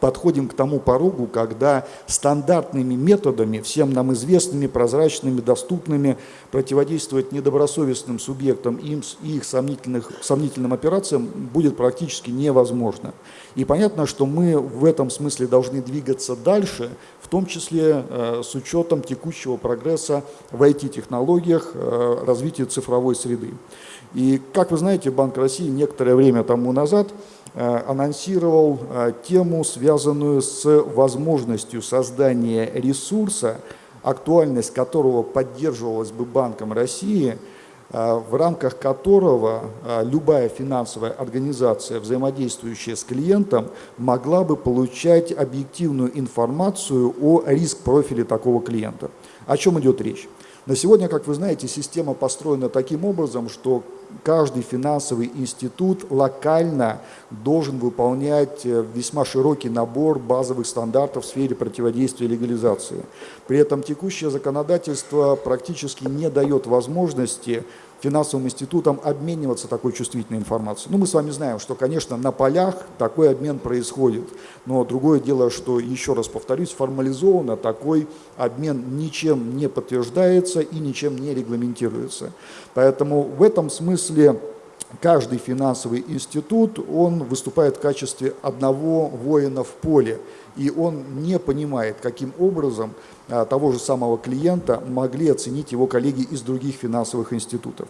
подходим к тому порогу, когда стандартными методами, всем нам известными, прозрачными, доступными, противодействовать недобросовестным субъектам и их сомнительных, сомнительным операциям будет практически невозможно. И понятно, что мы в этом смысле должны двигаться дальше, в том числе э, с учетом текущего прогресса в IT-технологиях, э, развития цифровой среды. И, как вы знаете, Банк России некоторое время тому назад Э, анонсировал тему, связанную с возможностью создания ресурса, актуальность которого поддерживалась бы Банком России, в рамках которого любая финансовая организация, взаимодействующая с клиентом, могла бы получать объективную информацию о риск-профиле такого клиента. О чем идет речь? На сегодня, как вы знаете, система построена таким образом, что каждый финансовый институт локально должен выполнять э, весьма широкий набор базовых стандартов в сфере противодействия легализации. При этом текущее законодательство практически не дает возможности финансовым институтам обмениваться такой чувствительной информацией. Ну, мы с вами знаем, что, конечно, на полях такой обмен происходит, но другое дело, что, еще раз повторюсь, формализованно такой обмен ничем не подтверждается и ничем не регламентируется. Поэтому в этом смысле каждый финансовый институт, он выступает в качестве одного воина в поле, и он не понимает, каким образом а, того же самого клиента могли оценить его коллеги из других финансовых институтов.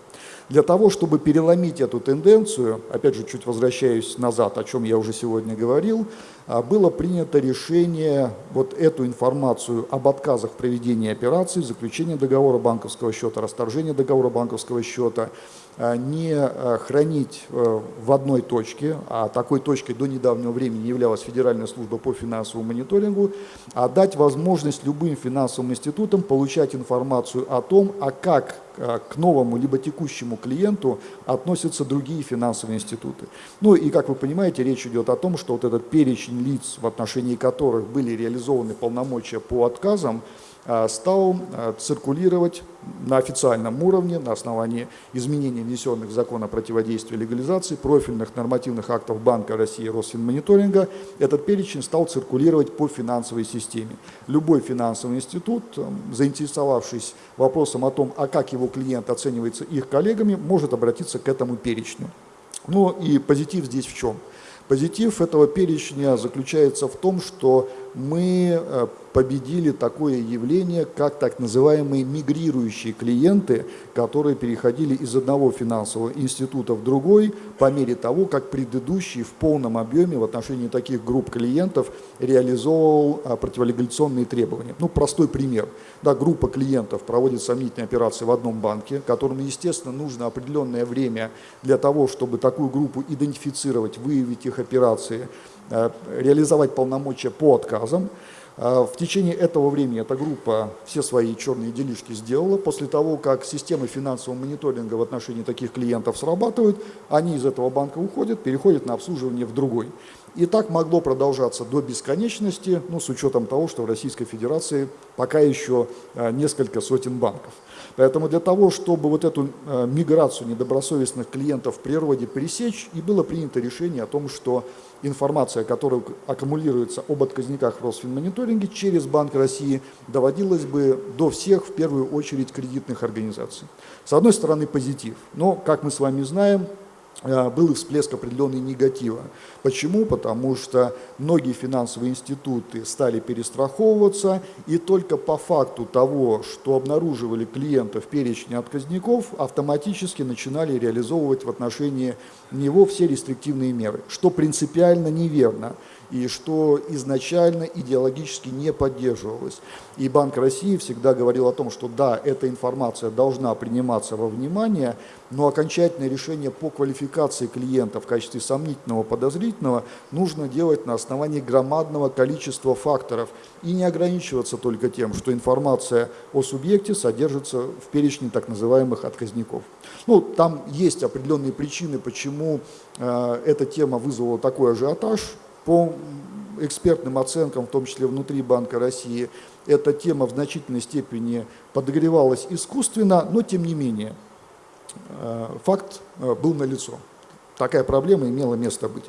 Для того, чтобы переломить эту тенденцию, опять же, чуть возвращаюсь назад, о чем я уже сегодня говорил, а, было принято решение вот эту информацию об отказах в проведении операций, заключении договора банковского счета, расторжении договора банковского счета, не хранить э, в одной точке, а такой точкой до недавнего времени являлась Федеральная служба по финансовому мониторингу, а дать возможность любым финансовым институтам получать информацию о том, а как э, к новому либо текущему клиенту относятся другие финансовые институты. Ну и, как вы понимаете, речь идет о том, что вот этот перечень лиц, в отношении которых были реализованы полномочия по отказам, стал а, циркулировать на официальном уровне на основании изменений, внесенных в закон о противодействии легализации, профильных нормативных актов Банка России и Росфинмониторинга. Этот перечень стал циркулировать по финансовой системе. Любой финансовый институт, заинтересовавшись вопросом о том, а как его клиент оценивается их коллегами, может обратиться к этому перечню. Ну и позитив здесь в чем? Позитив этого перечня заключается в том, что мы э, победили такое явление, как так называемые мигрирующие клиенты, которые переходили из одного финансового института в другой по мере того, как предыдущий в полном объеме в отношении таких групп клиентов реализовывал а, противолегализационные требования. Ну, простой пример. Да, группа клиентов проводит сомнительные операции в одном банке, которым, естественно, нужно определенное время для того, чтобы такую группу идентифицировать, выявить их операции, э, реализовать полномочия по отказам. А, в течение этого времени эта группа все свои черные делишки сделала. После того, как системы финансового мониторинга в отношении таких клиентов срабатывают, они из этого банка уходят, переходят на обслуживание в другой. И так могло продолжаться до бесконечности, ну, с учетом того, что в Российской Федерации пока еще а, несколько сотен банков. Поэтому для того, чтобы вот эту а, миграцию недобросовестных клиентов в природе пресечь, и было принято решение о том, что информация, которая аккумулируется об отказниках в Росфинмониторинге через Банк России, доводилась бы до всех, в первую очередь, кредитных организаций. С одной стороны, позитив. Но, как мы с вами знаем, Э, был всплеск определенный негатива. Почему? Потому что многие финансовые институты стали перестраховываться, и только по факту того, что обнаруживали клиентов в перечне отказников, автоматически начинали реализовывать в отношении него все рестриктивные меры, что принципиально неверно и что изначально идеологически не поддерживалось. И Банк России всегда говорил о том, что да, эта информация должна приниматься во внимание, но окончательное решение по квалификации клиента в качестве сомнительного, подозрительного нужно делать на основании громадного количества факторов и не ограничиваться только тем, что информация о субъекте содержится в перечне так называемых отказников. Ну, там есть определенные причины, почему э, эта тема вызвала такой ажиотаж, по экспертным оценкам, в том числе внутри Банка России, эта тема в значительной степени подогревалась искусственно, но тем не менее э, факт э, был налицо. Такая проблема имела место быть.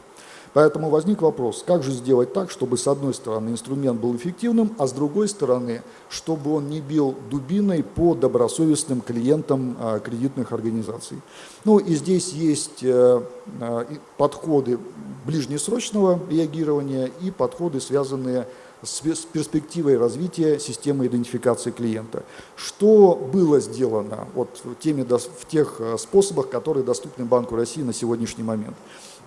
Поэтому возник вопрос, как же сделать так, чтобы с одной стороны инструмент был эффективным, а с другой стороны, чтобы он не бил дубиной по добросовестным клиентам а, кредитных организаций. Ну и здесь есть э, а, подходы ближнесрочного реагирования и подходы, связанные с перспективой развития системы идентификации клиента. Что было сделано вот в, теме, в тех э, способах, которые доступны Банку России на сегодняшний момент?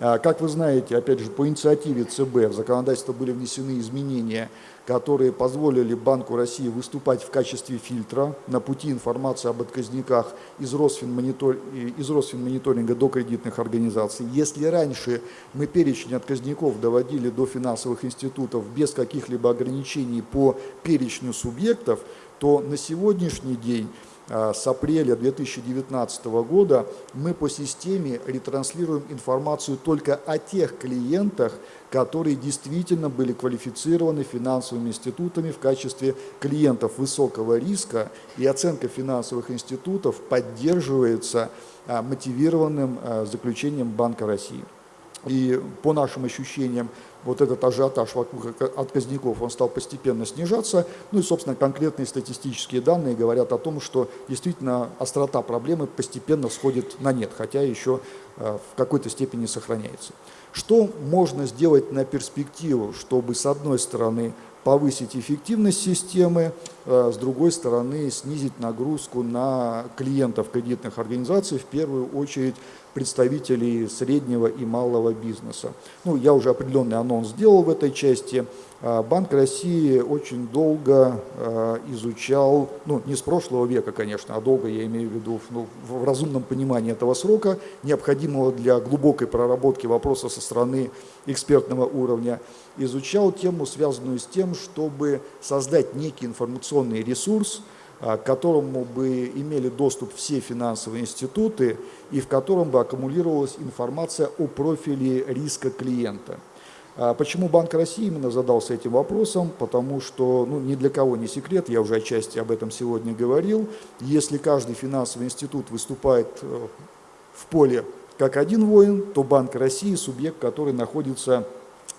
А, как вы знаете, опять же, по инициативе ЦБ в законодательство были внесены изменения, которые позволили Банку России выступать в качестве фильтра на пути информации об отказниках из, Росфинмонитор... из Росфинмониторинга до кредитных организаций. Если раньше мы перечень отказников доводили до финансовых институтов без каких-либо ограничений по перечню субъектов, то на сегодняшний день с апреля 2019 года мы по системе ретранслируем информацию только о тех клиентах, которые действительно были квалифицированы финансовыми институтами в качестве клиентов высокого риска, и оценка финансовых институтов поддерживается а, мотивированным а, заключением Банка России. И по нашим ощущениям, вот этот ажиотаж вокруг отказников, он стал постепенно снижаться. Ну и, собственно, конкретные статистические данные говорят о том, что действительно острота проблемы постепенно сходит на нет, хотя еще э, в какой-то степени сохраняется. Что можно сделать на перспективу, чтобы, с одной стороны, повысить эффективность системы, э, с другой стороны снизить нагрузку на клиентов кредитных организаций, в первую очередь представителей среднего и малого бизнеса. Ну, я уже определенный анонс сделал в этой части. А, Банк России очень долго а, изучал, ну не с прошлого века, конечно, а долго я имею в виду ну, в разумном понимании этого срока, необходимого для глубокой проработки вопроса со стороны экспертного уровня, изучал тему, связанную с тем, чтобы создать некий информационный ресурс, а, к которому бы имели доступ все финансовые институты и в котором бы аккумулировалась информация о профиле риска клиента. А почему Банк России именно задался этим вопросом? Потому что ну, ни для кого не секрет, я уже отчасти об этом сегодня говорил, если каждый финансовый институт выступает э, в поле как один воин, то Банк России – субъект, который находится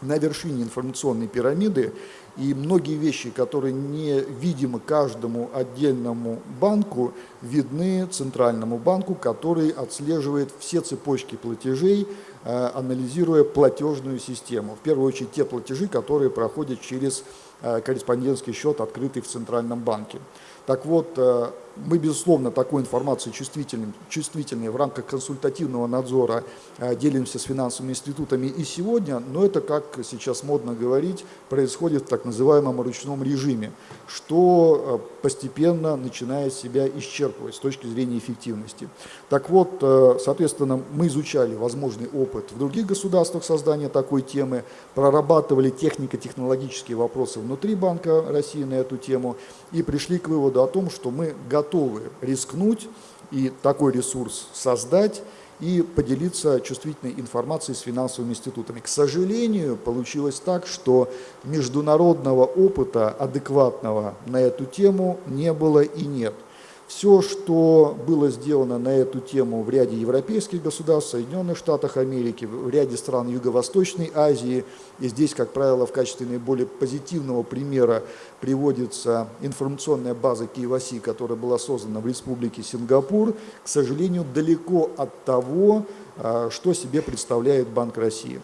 на вершине информационной пирамиды и многие вещи, которые не видимы каждому отдельному банку, видны центральному банку, который отслеживает все цепочки платежей, анализируя платежную систему. В первую очередь те платежи, которые проходят через э, корреспондентский счет, открытый в Центральном банке. Так вот, э, мы, безусловно, такой информацией чувствительной, чувствительной в рамках консультативного надзора э, делимся с финансовыми институтами и сегодня, но это, как сейчас модно говорить, происходит в так называемом ручном режиме, что э, постепенно начинает себя исчерпывать с точки зрения эффективности. Так вот, э, соответственно, мы изучали возможный опыт в других государствах создания такой темы, прорабатывали технико-технологические вопросы внутри Банка России на эту тему и пришли к выводу о том, что мы готовы готовы рискнуть и такой ресурс создать и поделиться чувствительной информацией с финансовыми институтами. К сожалению, получилось так, что международного опыта адекватного на эту тему не было и нет. Все, что было сделано на эту тему в ряде европейских государств, Соединенных Штатах Америки, в ряде стран Юго-Восточной Азии, и здесь, как правило, в качестве наиболее позитивного примера приводится информационная база Киеваси, которая была создана в Республике Сингапур, к сожалению, далеко от того, а, что себе представляет Банк России.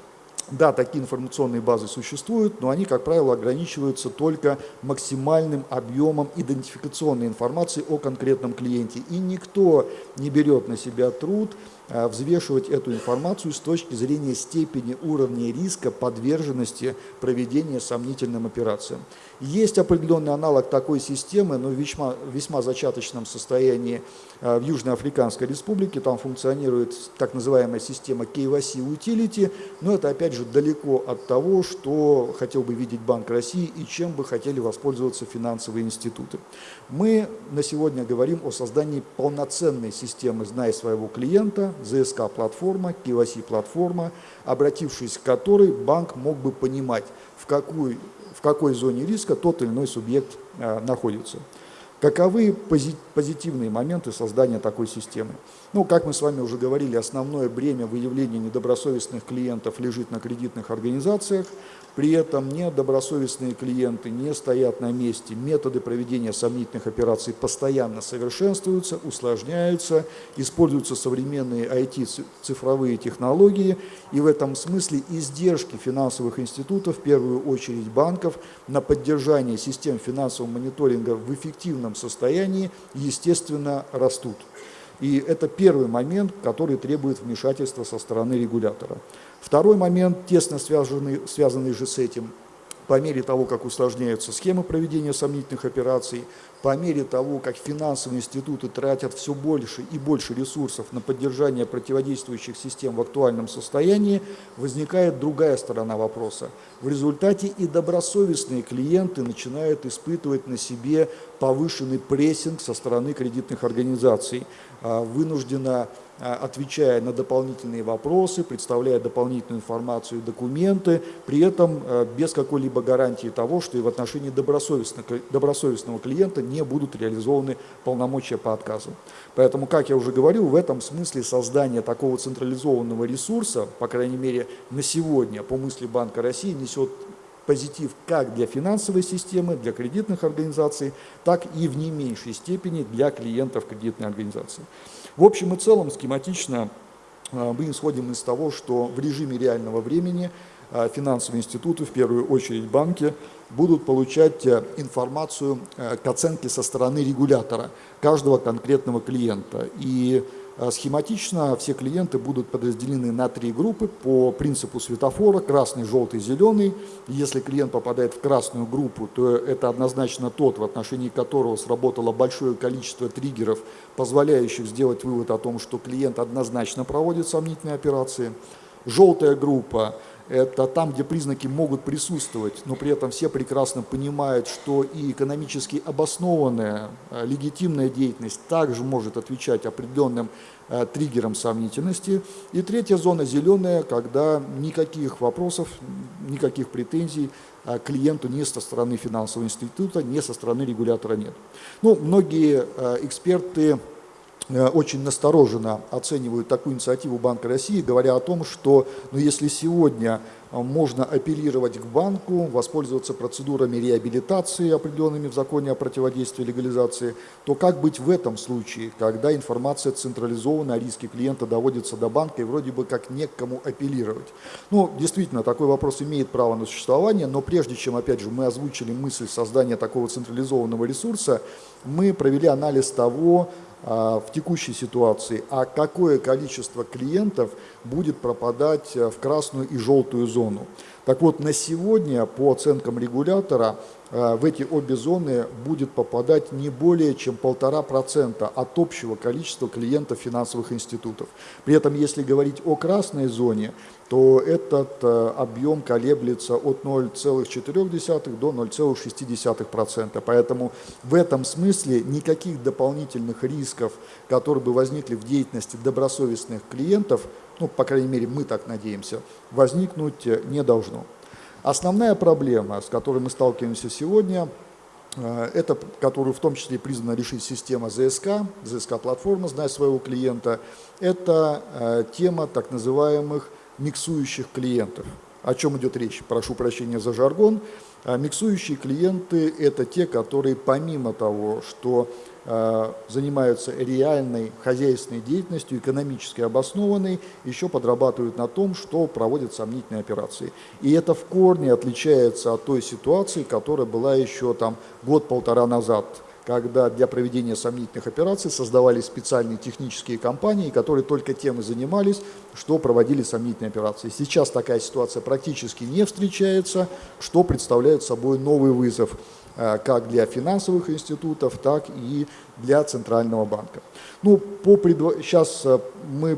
Да, такие информационные базы существуют, но они, как правило, ограничиваются только максимальным объемом идентификационной информации о конкретном клиенте. И никто не берет на себя труд Э, взвешивать эту информацию с точки зрения степени уровня риска подверженности проведения сомнительным операциям. Есть определенный аналог такой системы, но в весьма, весьма зачаточном состоянии э, в Южноафриканской республике. Там функционирует так называемая система KYC Utility, но это опять же далеко от того, что хотел бы видеть Банк России и чем бы хотели воспользоваться финансовые институты. Мы на сегодня говорим о создании полноценной системы «Знай своего клиента», ЗСК-платформа, KYC-платформа, обратившись к которой банк мог бы понимать, в какой, в какой зоне риска тот или иной субъект э, находится. Каковы позитивные моменты создания такой системы? Ну, как мы с вами уже говорили, основное бремя выявления недобросовестных клиентов лежит на кредитных организациях. При этом недобросовестные клиенты не стоят на месте. Методы проведения сомнительных операций постоянно совершенствуются, усложняются, используются современные IT-цифровые технологии. И в этом смысле издержки финансовых институтов, в первую очередь банков, на поддержание систем финансового мониторинга в эффективном состоянии, естественно, растут. И это первый момент, который требует вмешательства со стороны регулятора. Второй момент, тесно связанный, связанный же с этим, по мере того, как усложняются схемы проведения сомнительных операций, по мере того, как финансовые институты тратят все больше и больше ресурсов на поддержание противодействующих систем в актуальном состоянии, возникает другая сторона вопроса. В результате и добросовестные клиенты начинают испытывать на себе повышенный прессинг со стороны кредитных организаций, а, вынужденно а, отвечая на дополнительные вопросы, представляя дополнительную информацию и документы, при этом а, без какой-либо гарантии того, что и в отношении добросовестного, добросовестного клиента не будут реализованы полномочия по отказу. Поэтому, как я уже говорил, в этом смысле создание такого централизованного ресурса, по крайней мере на сегодня, по мысли Банка России, несет позитив как для финансовой системы, для кредитных организаций, так и в не меньшей степени для клиентов кредитной организации. В общем и целом, схематично а, мы исходим из того, что в режиме реального времени а, финансовые институты, в первую очередь банки, будут получать э, информацию э, к оценке со стороны регулятора каждого конкретного клиента. И схематично все клиенты будут подразделены на три группы по принципу светофора, красный, желтый, зеленый. Если клиент попадает в красную группу, то это однозначно тот, в отношении которого сработало большое количество триггеров, позволяющих сделать вывод о том, что клиент однозначно проводит сомнительные операции. Желтая группа это там, где признаки могут присутствовать, но при этом все прекрасно понимают, что и экономически обоснованная, э, легитимная деятельность также может отвечать определенным э, триггерам сомнительности. И третья зона зеленая, когда никаких вопросов, никаких претензий э, клиенту ни со стороны финансового института, ни со стороны регулятора нет. Ну, многие эксперты очень настороженно оценивают такую инициативу Банка России, говоря о том, что ну, если сегодня э, можно апеллировать к банку, воспользоваться процедурами реабилитации, определенными в законе о противодействии легализации, то как быть в этом случае, когда информация централизована, а риски клиента доводятся до банка и вроде бы как не к кому апеллировать? Ну, действительно, такой вопрос имеет право на существование, но прежде чем, опять же, мы озвучили мысль создания такого централизованного ресурса, мы провели анализ того, в текущей ситуации, а какое количество клиентов будет пропадать э, в красную и желтую зону. Так вот, на сегодня, по оценкам регулятора, э, в эти обе зоны будет попадать не более чем полтора процента от общего количества клиентов финансовых институтов. При этом, если говорить о красной зоне, то этот э, объем колеблется от 0,4 до 0,6%. Поэтому в этом смысле никаких дополнительных рисков, которые бы возникли в деятельности добросовестных клиентов, ну, по крайней мере, мы так надеемся, возникнуть э, не должно. Основная проблема, с которой мы сталкиваемся сегодня, э, это, которую в том числе признана решить система ЗСК, ЗСК-платформа «Знай своего клиента», это тема так называемых миксующих клиентов. О чем идет речь? Прошу прощения за жаргон. А миксующие клиенты – это те, которые помимо того, что э, занимаются реальной хозяйственной деятельностью, экономически обоснованной, еще подрабатывают на том, что проводят сомнительные операции. И это в корне отличается от той ситуации, которая была еще там год-полтора назад – когда для проведения сомнительных операций создавались специальные технические компании, которые только тем и занимались, что проводили сомнительные операции. Сейчас такая ситуация практически не встречается, что представляет собой новый вызов э, как для финансовых институтов, так и для Центрального банка. Ну, по предво... Сейчас э, мы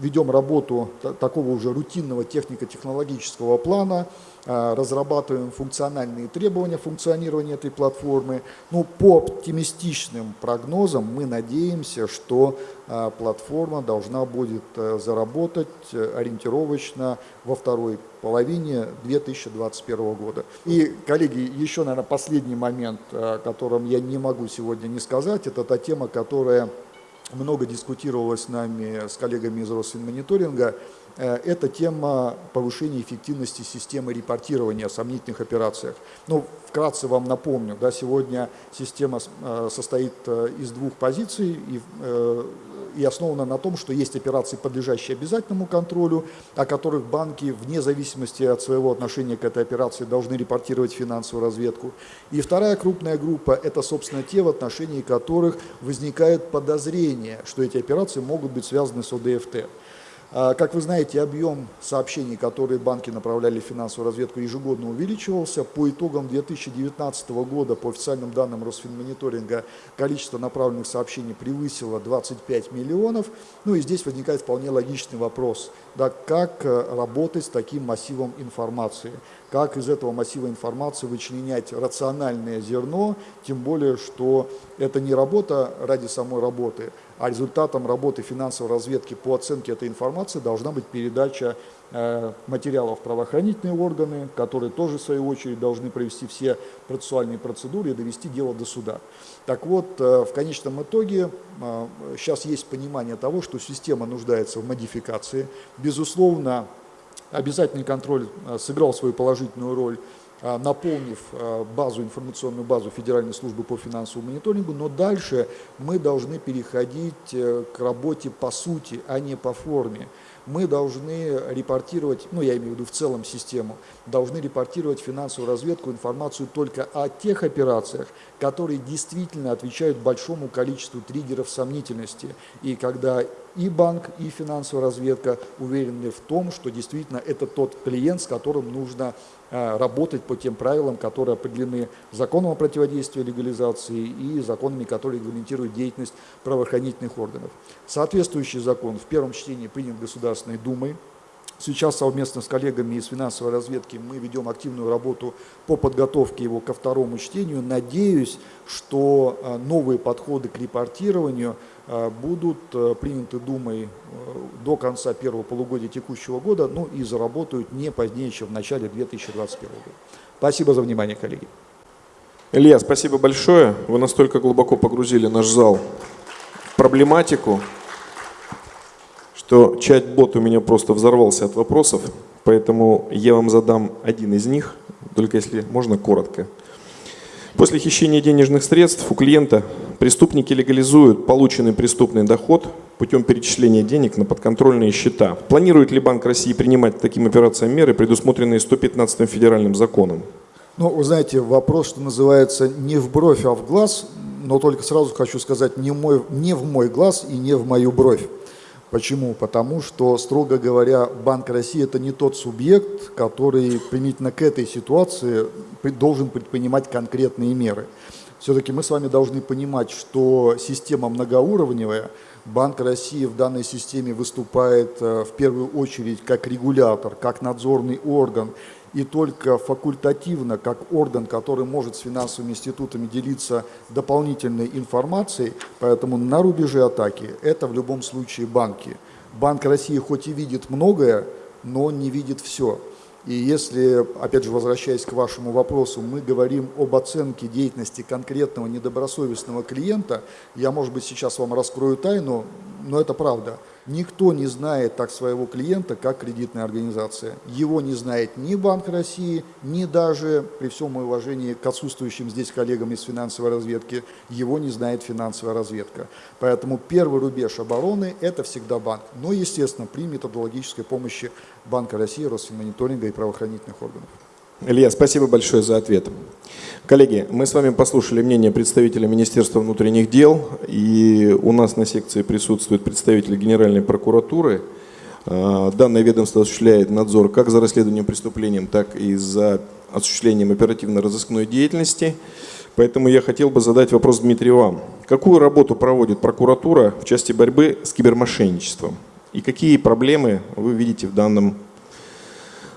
ведем работу такого уже рутинного технико-технологического плана, э, разрабатываем функциональные требования функционирования этой платформы. Ну, по оптимистичным прогнозам мы надеемся, что э, платформа должна будет заработать ориентировочно во второй половине 2021 года. И, коллеги, еще, наверное, последний момент, о котором я не могу сегодня не сказать, это та тема, которая много дискутировалось с нами, с коллегами из Росфинмониторинга, э, это тема повышения эффективности системы репортирования о сомнительных операциях. Ну, вкратце вам напомню, да, сегодня система э, состоит э, из двух позиций и, и основана на том, что есть операции, подлежащие обязательному контролю, о которых банки, вне зависимости от своего отношения к этой операции, должны репортировать финансовую разведку. И вторая крупная группа – это, собственно, те, в отношении которых возникает подозрение, что эти операции могут быть связаны с ОДФТ. А, как вы знаете, объем сообщений, которые банки направляли в финансовую разведку, ежегодно увеличивался. По итогам 2019 года, по официальным данным Росфинмониторинга, количество направленных сообщений превысило 25 миллионов. Ну и здесь возникает вполне логичный вопрос, да, как э, работать с таким массивом информации. как из этого массива информации вычленять рациональное зерно, тем более, что это не работа ради самой работы, а результатом работы финансовой разведки по оценке этой информации должна быть передача э, материалов правоохранительные органы, которые тоже, в свою очередь, должны провести все процессуальные процедуры и довести дело до суда. Так вот, э, в конечном итоге сейчас э, есть понимание того, что система нуждается в модификации. Безусловно, обязательный контроль сыграл свою положительную роль наполнив а, базу, информационную базу Федеральной службы по финансовому мониторингу, но дальше мы должны переходить э, к работе по сути, а не по форме. Мы должны репортировать, ну я имею в виду в целом систему, должны репортировать финансовую разведку информацию только о тех операциях, которые действительно отвечают большому количеству триггеров сомнительности. И когда и банк, и финансовая разведка уверены в том, что действительно это тот клиент, с которым нужно а, работать по тем правилам, которые определены законом о противодействии легализации и законами, которые регламентируют деятельность правоохранительных органов. Соответствующий закон в первом чтении принят Государственной Думой. Сейчас совместно с коллегами из финансовой разведки мы ведем активную работу по подготовке его ко второму чтению. Надеюсь, что а, новые подходы к репортированию – Э, будут э, приняты Думой э, до конца первого полугодия текущего года, ну и заработают не позднее, чем в начале 2021 года. Спасибо за внимание, коллеги. Илья, спасибо большое. Вы настолько глубоко погрузили наш зал в проблематику, что чат-бот у меня просто взорвался от вопросов, поэтому я вам задам один из них, только если можно коротко. После хищения денежных средств у клиента преступники легализуют полученный преступный доход путем перечисления денег на подконтрольные счета. Планирует ли Банк России принимать таким операциям меры, предусмотренные 115 федеральным законом? Ну, вы знаете, вопрос, что называется, не в бровь, а в глаз, но только сразу хочу сказать, не, мой, не в мой глаз и не в мою бровь. Почему? Потому что, строго говоря, Банк России – это не тот субъект, который применительно к этой ситуации должен предпринимать конкретные меры. Все-таки мы с вами должны понимать, что система многоуровневая, Банк России в данной системе выступает э, в первую очередь как регулятор, как надзорный орган, и только факультативно, как орган, который может с финансовыми институтами делиться дополнительной информацией, поэтому на рубеже атаки это в любом случае банки. Банк России хоть и видит многое, но не видит все. И если, опять же, возвращаясь к вашему вопросу, мы говорим об оценке деятельности конкретного недобросовестного клиента, я, может быть, сейчас вам раскрою тайну, но это правда – Никто не знает так своего клиента, как кредитная организация. Его не знает ни Банк России, ни даже, при всем моем уважении к отсутствующим здесь коллегам из финансовой разведки, его не знает финансовая разведка. Поэтому первый рубеж обороны – это всегда банк. Но, естественно, при методологической помощи Банка России, Росфинмониторинга и правоохранительных органов. Илья, спасибо большое за ответ. Коллеги, мы с вами послушали мнение представителя Министерства внутренних дел, и у нас на секции присутствует представитель Генеральной прокуратуры. А, данное ведомство осуществляет надзор как за расследованием преступлением, так и за осуществлением оперативно-розыскной деятельности. Поэтому я хотел бы задать вопрос Дмитрию вам. Какую работу проводит прокуратура в части борьбы с кибермошенничеством? И какие проблемы вы видите в данном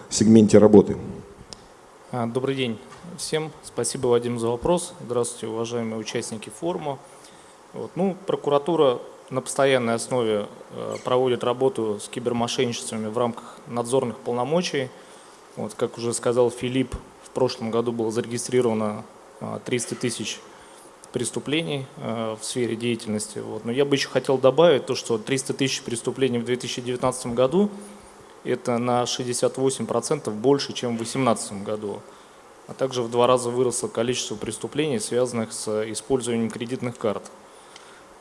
сегменте работы? А, добрый день всем. Спасибо, Вадим, за вопрос. Здравствуйте, уважаемые участники форума. Вот, ну, прокуратура на постоянной основе э, проводит работу с кибермошенничествами в рамках надзорных полномочий. Вот, как уже сказал Филипп, в прошлом году было зарегистрировано 300 а, тысяч преступлений э, в сфере деятельности. Вот. Но я бы еще хотел добавить то, что 300 тысяч преступлений в 2019 году – это на 68% больше, чем в 2018 году. А также в два раза выросло количество преступлений, связанных с использованием кредитных карт.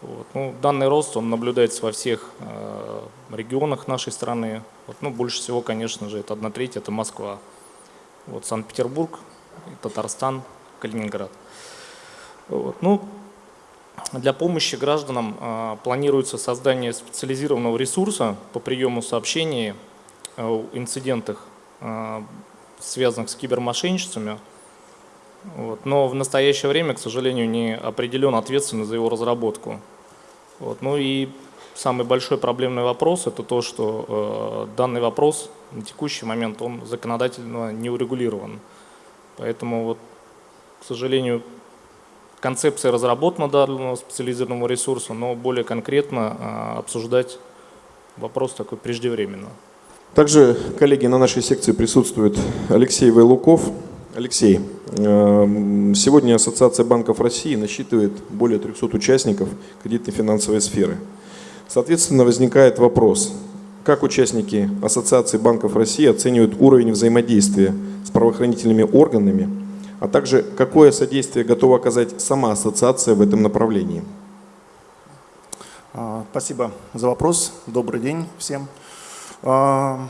Вот. Ну, данный рост он наблюдается во всех э, регионах нашей страны. Вот. Ну, больше всего, конечно же, это одна треть, это Москва. Вот, Санкт-Петербург, Татарстан, Калининград. Вот. Ну, для помощи гражданам э, планируется создание специализированного ресурса по приему сообщений Э, инцидентах, э, связанных с кибермошенничествами. Вот. Но в настоящее время, к сожалению, не определен ответственность за его разработку. Вот. Ну и самый большой проблемный вопрос – это то, что э, данный вопрос на текущий момент он законодательно не урегулирован. Поэтому, вот, к сожалению, концепция разработана данного специализированного ресурса, но более конкретно э, обсуждать вопрос такой преждевременно. Также, коллеги, на нашей секции присутствует Алексей Вайлуков. Алексей, эм, сегодня Ассоциация банков России насчитывает более 300 участников кредитной финансовой сферы. Соответственно, возникает вопрос, как участники Ассоциации банков России оценивают уровень взаимодействия с правоохранительными органами, а также какое содействие готова оказать сама ассоциация в этом направлении? А, спасибо за вопрос. Добрый день всем. А,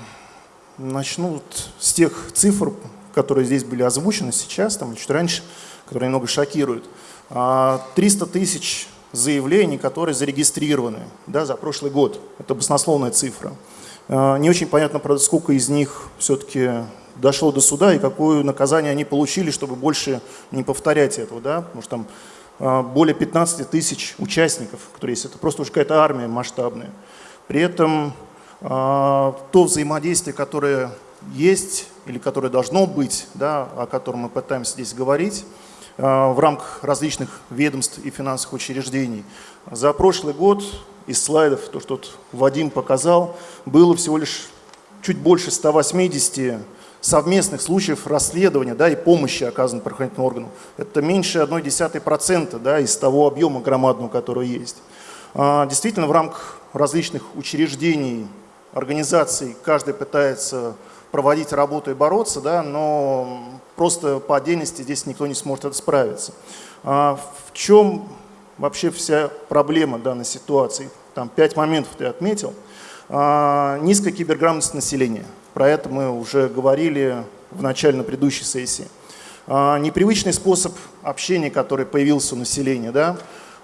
начну с тех цифр, которые здесь были озвучены сейчас, там чуть раньше, которые немного шокируют. 300 а, тысяч заявлений, которые зарегистрированы да, за прошлый год. Это баснословная цифра. А, не очень понятно, правда, сколько из них все-таки дошло до суда и какое наказание они получили, чтобы больше не повторять этого. Да? Потому что там более 15 тысяч участников, которые есть. Это просто уже какая-то армия масштабная. При этом то взаимодействие, которое есть или которое должно быть, да, о котором мы пытаемся здесь говорить, Э, в рамках различных ведомств и финансовых учреждений. За прошлый год из слайдов, то, что Вадим показал, было всего лишь чуть больше 180 совместных случаев расследования да, и помощи оказанной правоохранительным органам. Это меньше 0,1% да, из того объема громадного, который есть. А, действительно, в рамках различных учреждений, организаций каждый пытается проводить работу и бороться, да, но просто по отдельности здесь никто не сможет это справиться. А в чем вообще вся проблема данной ситуации? Там пять моментов ты отметил. А, низкая киберграмотность населения. Про это мы уже говорили в начале на предыдущей сессии. А, непривычный способ общения, который появился у населения, да,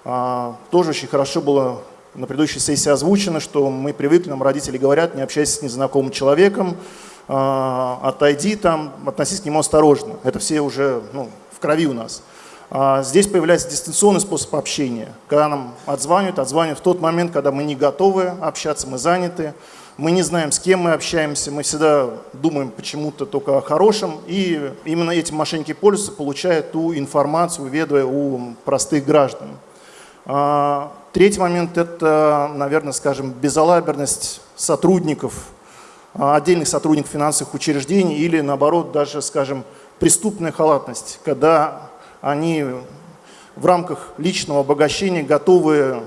а, тоже очень хорошо было на предыдущей сессии озвучено, что мы привыкли, нам родители говорят, не общайся с незнакомым человеком, а, отойди там, относись к нему осторожно. Это все уже ну, в крови у нас. А здесь появляется дистанционный способ общения, когда нам отзванивают, отзванивают в тот момент, когда мы не готовы общаться, мы заняты, мы не знаем, с кем мы общаемся, мы всегда думаем почему-то только о хорошем, и именно этим мошенники пользуются, получают ту информацию, ведая у простых граждан. Третий момент – это, наверное, скажем, безалаберность сотрудников а, отдельных сотрудников финансовых учреждений или, наоборот, даже, скажем, преступная халатность, когда они в рамках личного обогащения готовы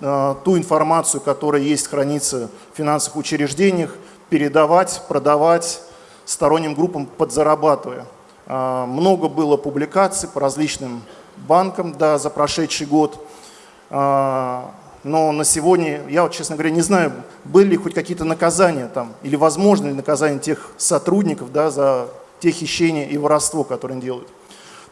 э, ту информацию, которая есть, хранится в финансовых учреждениях, передавать, продавать сторонним группам, подзарабатывая. Э, много было публикаций по различным банкам да, за прошедший год. Э, но на сегодня, я честно говоря, не знаю, были ли хоть какие-то наказания там, или возможны ли наказания тех сотрудников да, за те хищения и воровство, которые они делают.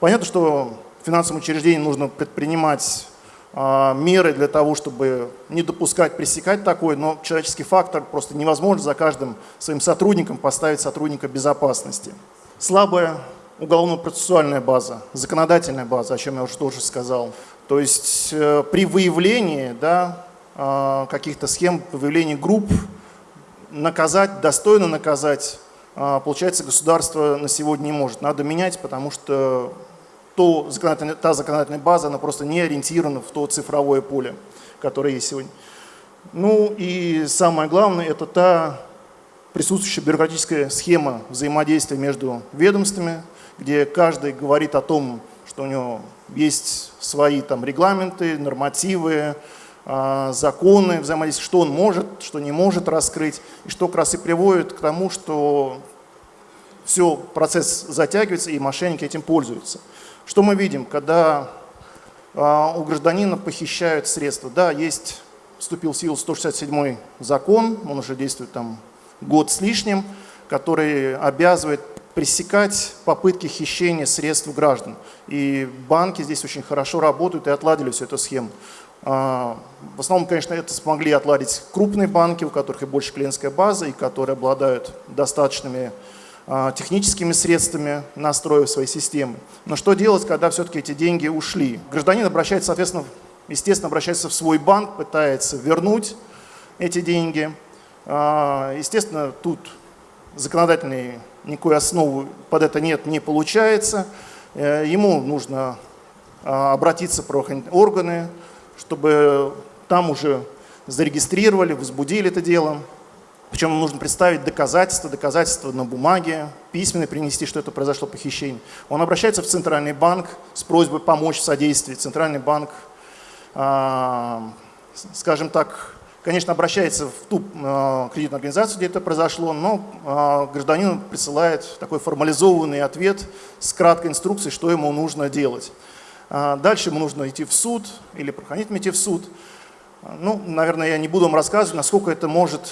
Понятно, что финансовым учреждениям нужно предпринимать а, меры для того, чтобы не допускать, пресекать такое, но человеческий фактор просто невозможно за каждым своим сотрудником поставить сотрудника безопасности. Слабая уголовно-процессуальная база, законодательная база, о чем я уже тоже сказал. То есть э, при выявлении да, э, каких-то схем, выявлении групп, наказать, достойно наказать, э, получается, государство на сегодня не может. Надо менять, потому что то законодательная, та законодательная база, она просто не ориентирована в то цифровое поле, которое есть сегодня. Ну и самое главное, это та присутствующая бюрократическая схема взаимодействия между ведомствами, где каждый говорит о том, что у него есть свои там регламенты, нормативы, а, законы взаимодействия, что он может, что не может раскрыть, и что как раз и приводит к тому, что все, процесс затягивается, и мошенники этим пользуются. Что мы видим, когда а, у гражданина похищают средства? Да, есть, вступил в силу 167 закон, он уже действует там год с лишним, который обязывает пресекать попытки хищения средств граждан. И банки здесь очень хорошо работают и отладили всю эту схему. А, в основном, конечно, это смогли отладить крупные банки, у которых и больше клиентская база, и которые обладают достаточными а, техническими средствами, настроив свои системы. Но что делать, когда все-таки эти деньги ушли? Гражданин обращается, соответственно, естественно, обращается в свой банк, пытается вернуть, эти деньги. А, естественно, тут законодательной никакой основы под это нет, не получается. Э, ему нужно а, обратиться в правоохранительные органы, чтобы там уже зарегистрировали, возбудили это дело. Причем нужно представить доказательства, доказательства на бумаге, письменно принести, что это произошло похищение. Он обращается в Центральный банк с просьбой помочь в содействии. Центральный банк, а, скажем так, конечно, обращается в ту а, кредитную организацию, где это произошло, но а, гражданин присылает такой формализованный ответ с краткой инструкцией, что ему нужно делать. Дальше ему нужно идти в суд или проходить идти в суд. Ну, наверное, я не буду вам рассказывать, насколько это может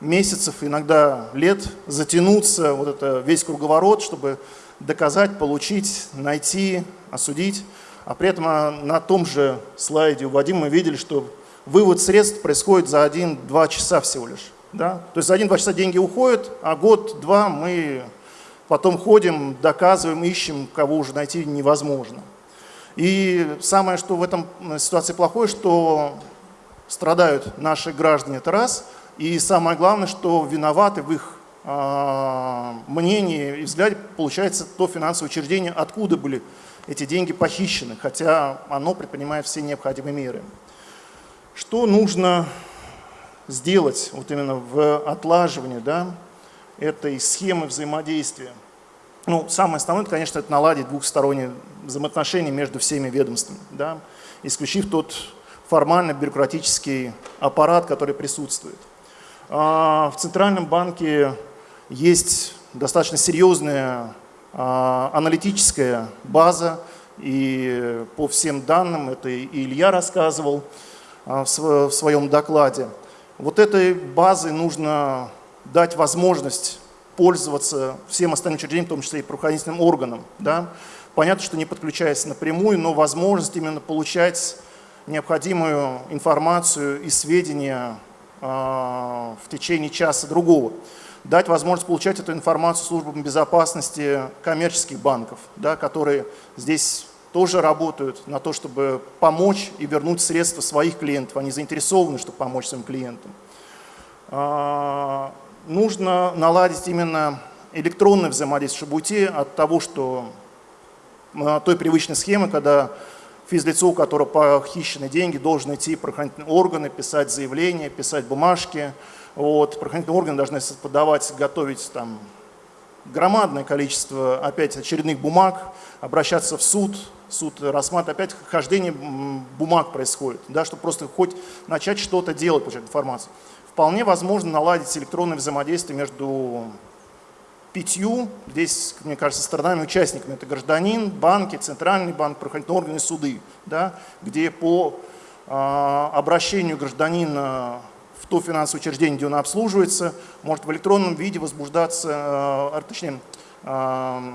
месяцев, иногда лет затянуться, вот это весь круговорот, чтобы доказать, получить, найти, осудить. А при этом а, на том же слайде у Вадима мы видели, что вывод средств происходит за 1-2 часа всего лишь. Да? То есть за 1-2 часа деньги уходят, а год-два мы потом ходим, доказываем, ищем, кого уже найти невозможно. И самое, что в этом ситуации плохое, что страдают наши граждане, это раз – и самое главное, что виноваты в их э, мнении и взгляде, получается, то финансовое учреждение, откуда были эти деньги похищены, хотя оно предпринимает все необходимые меры. Что нужно сделать вот именно в отлаживании да, этой схемы взаимодействия? Ну, самое основное, конечно, это наладить двухсторонние взаимоотношения между всеми ведомствами, да, исключив тот формально бюрократический аппарат, который присутствует. А, в Центральном банке есть достаточно серьезная а, аналитическая база, и по всем данным, это и Илья рассказывал в своем докладе, вот этой базой нужно дать возможность пользоваться всем остальным учреждениям, в том числе и правоохранительным органам. Да? Понятно, что не подключаясь напрямую, но возможность именно получать необходимую информацию и сведения а, в течение часа другого. Дать возможность получать эту информацию службам безопасности коммерческих банков, да, которые здесь тоже работают на то, чтобы помочь и вернуть средства своих клиентов. Они заинтересованы, чтобы помочь своим клиентам. А, нужно наладить именно электронное взаимодействие, чтобы уйти от того, что той привычной схемы, когда физлицо, у которого похищены деньги, должен идти в правоохранительные органы, писать заявления, писать бумажки. Вот, правоохранительные органы должны подавать, готовить там громадное количество опять очередных бумаг, обращаться в суд, суд рассматривает, опять хождение бумаг происходит, да, чтобы просто хоть начать что-то делать, получать информацию. Вполне возможно наладить электронное взаимодействие между пятью, здесь, мне кажется, сторонами участниками, это гражданин, банки, центральный банк, правоохранительные органы, суды, да, где по э, обращению гражданина в то финансовое учреждение, где он обслуживается, может в электронном виде возбуждаться, э, точнее, э,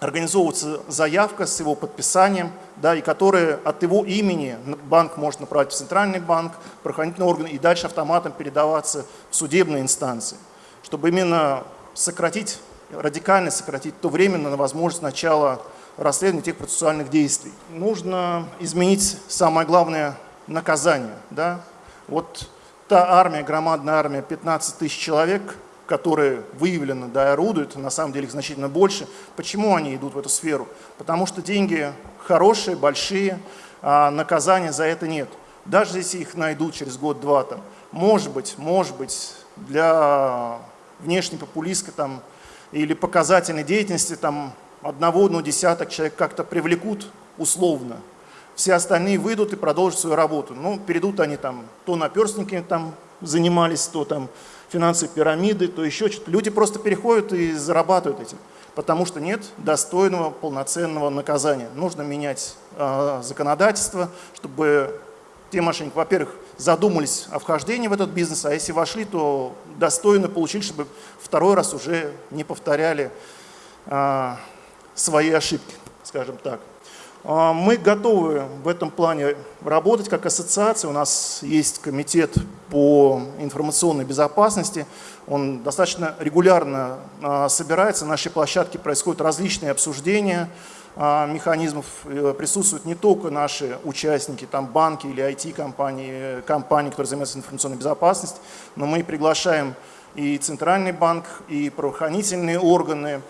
организовываться заявка с его подписанием, да, и которая от его имени банк может направить в центральный банк, правоохранительные органы и дальше автоматом передаваться в судебные инстанции, чтобы именно сократить, радикально сократить то время на возможность начала расследования тех процессуальных действий. Нужно изменить самое главное наказание. Да? Вот та армия, громадная армия, 15 тысяч человек, которые выявлены, да, и орудуют, на самом деле их значительно больше. Почему они идут в эту сферу? Потому что деньги хорошие, большие, а наказания за это нет. Даже если их найдут через год-два, там, может быть, может быть, для внешней популистской там, или показательной деятельности там, одного, ну, десяток человек как-то привлекут условно. Все остальные выйдут и продолжат свою работу. Ну, перейдут они там, то наперстники там занимались, то там финансовые пирамиды, то еще что-то. Люди просто переходят и зарабатывают этим, потому что нет достойного полноценного наказания. Нужно менять э, законодательство, чтобы те мошенники, во-первых, задумались о вхождении в этот бизнес, а если вошли, то достойно получили, чтобы второй раз уже не повторяли а, свои ошибки, скажем так. А, мы готовы в этом плане работать как ассоциация. У нас есть комитет по информационной безопасности. Он достаточно регулярно а, собирается. На нашей площадке происходят различные обсуждения а, механизмов э, присутствуют не только наши участники, там банки или IT-компании, компании, которые занимаются информационной безопасностью, но мы приглашаем и Центральный банк, и правоохранительные органы,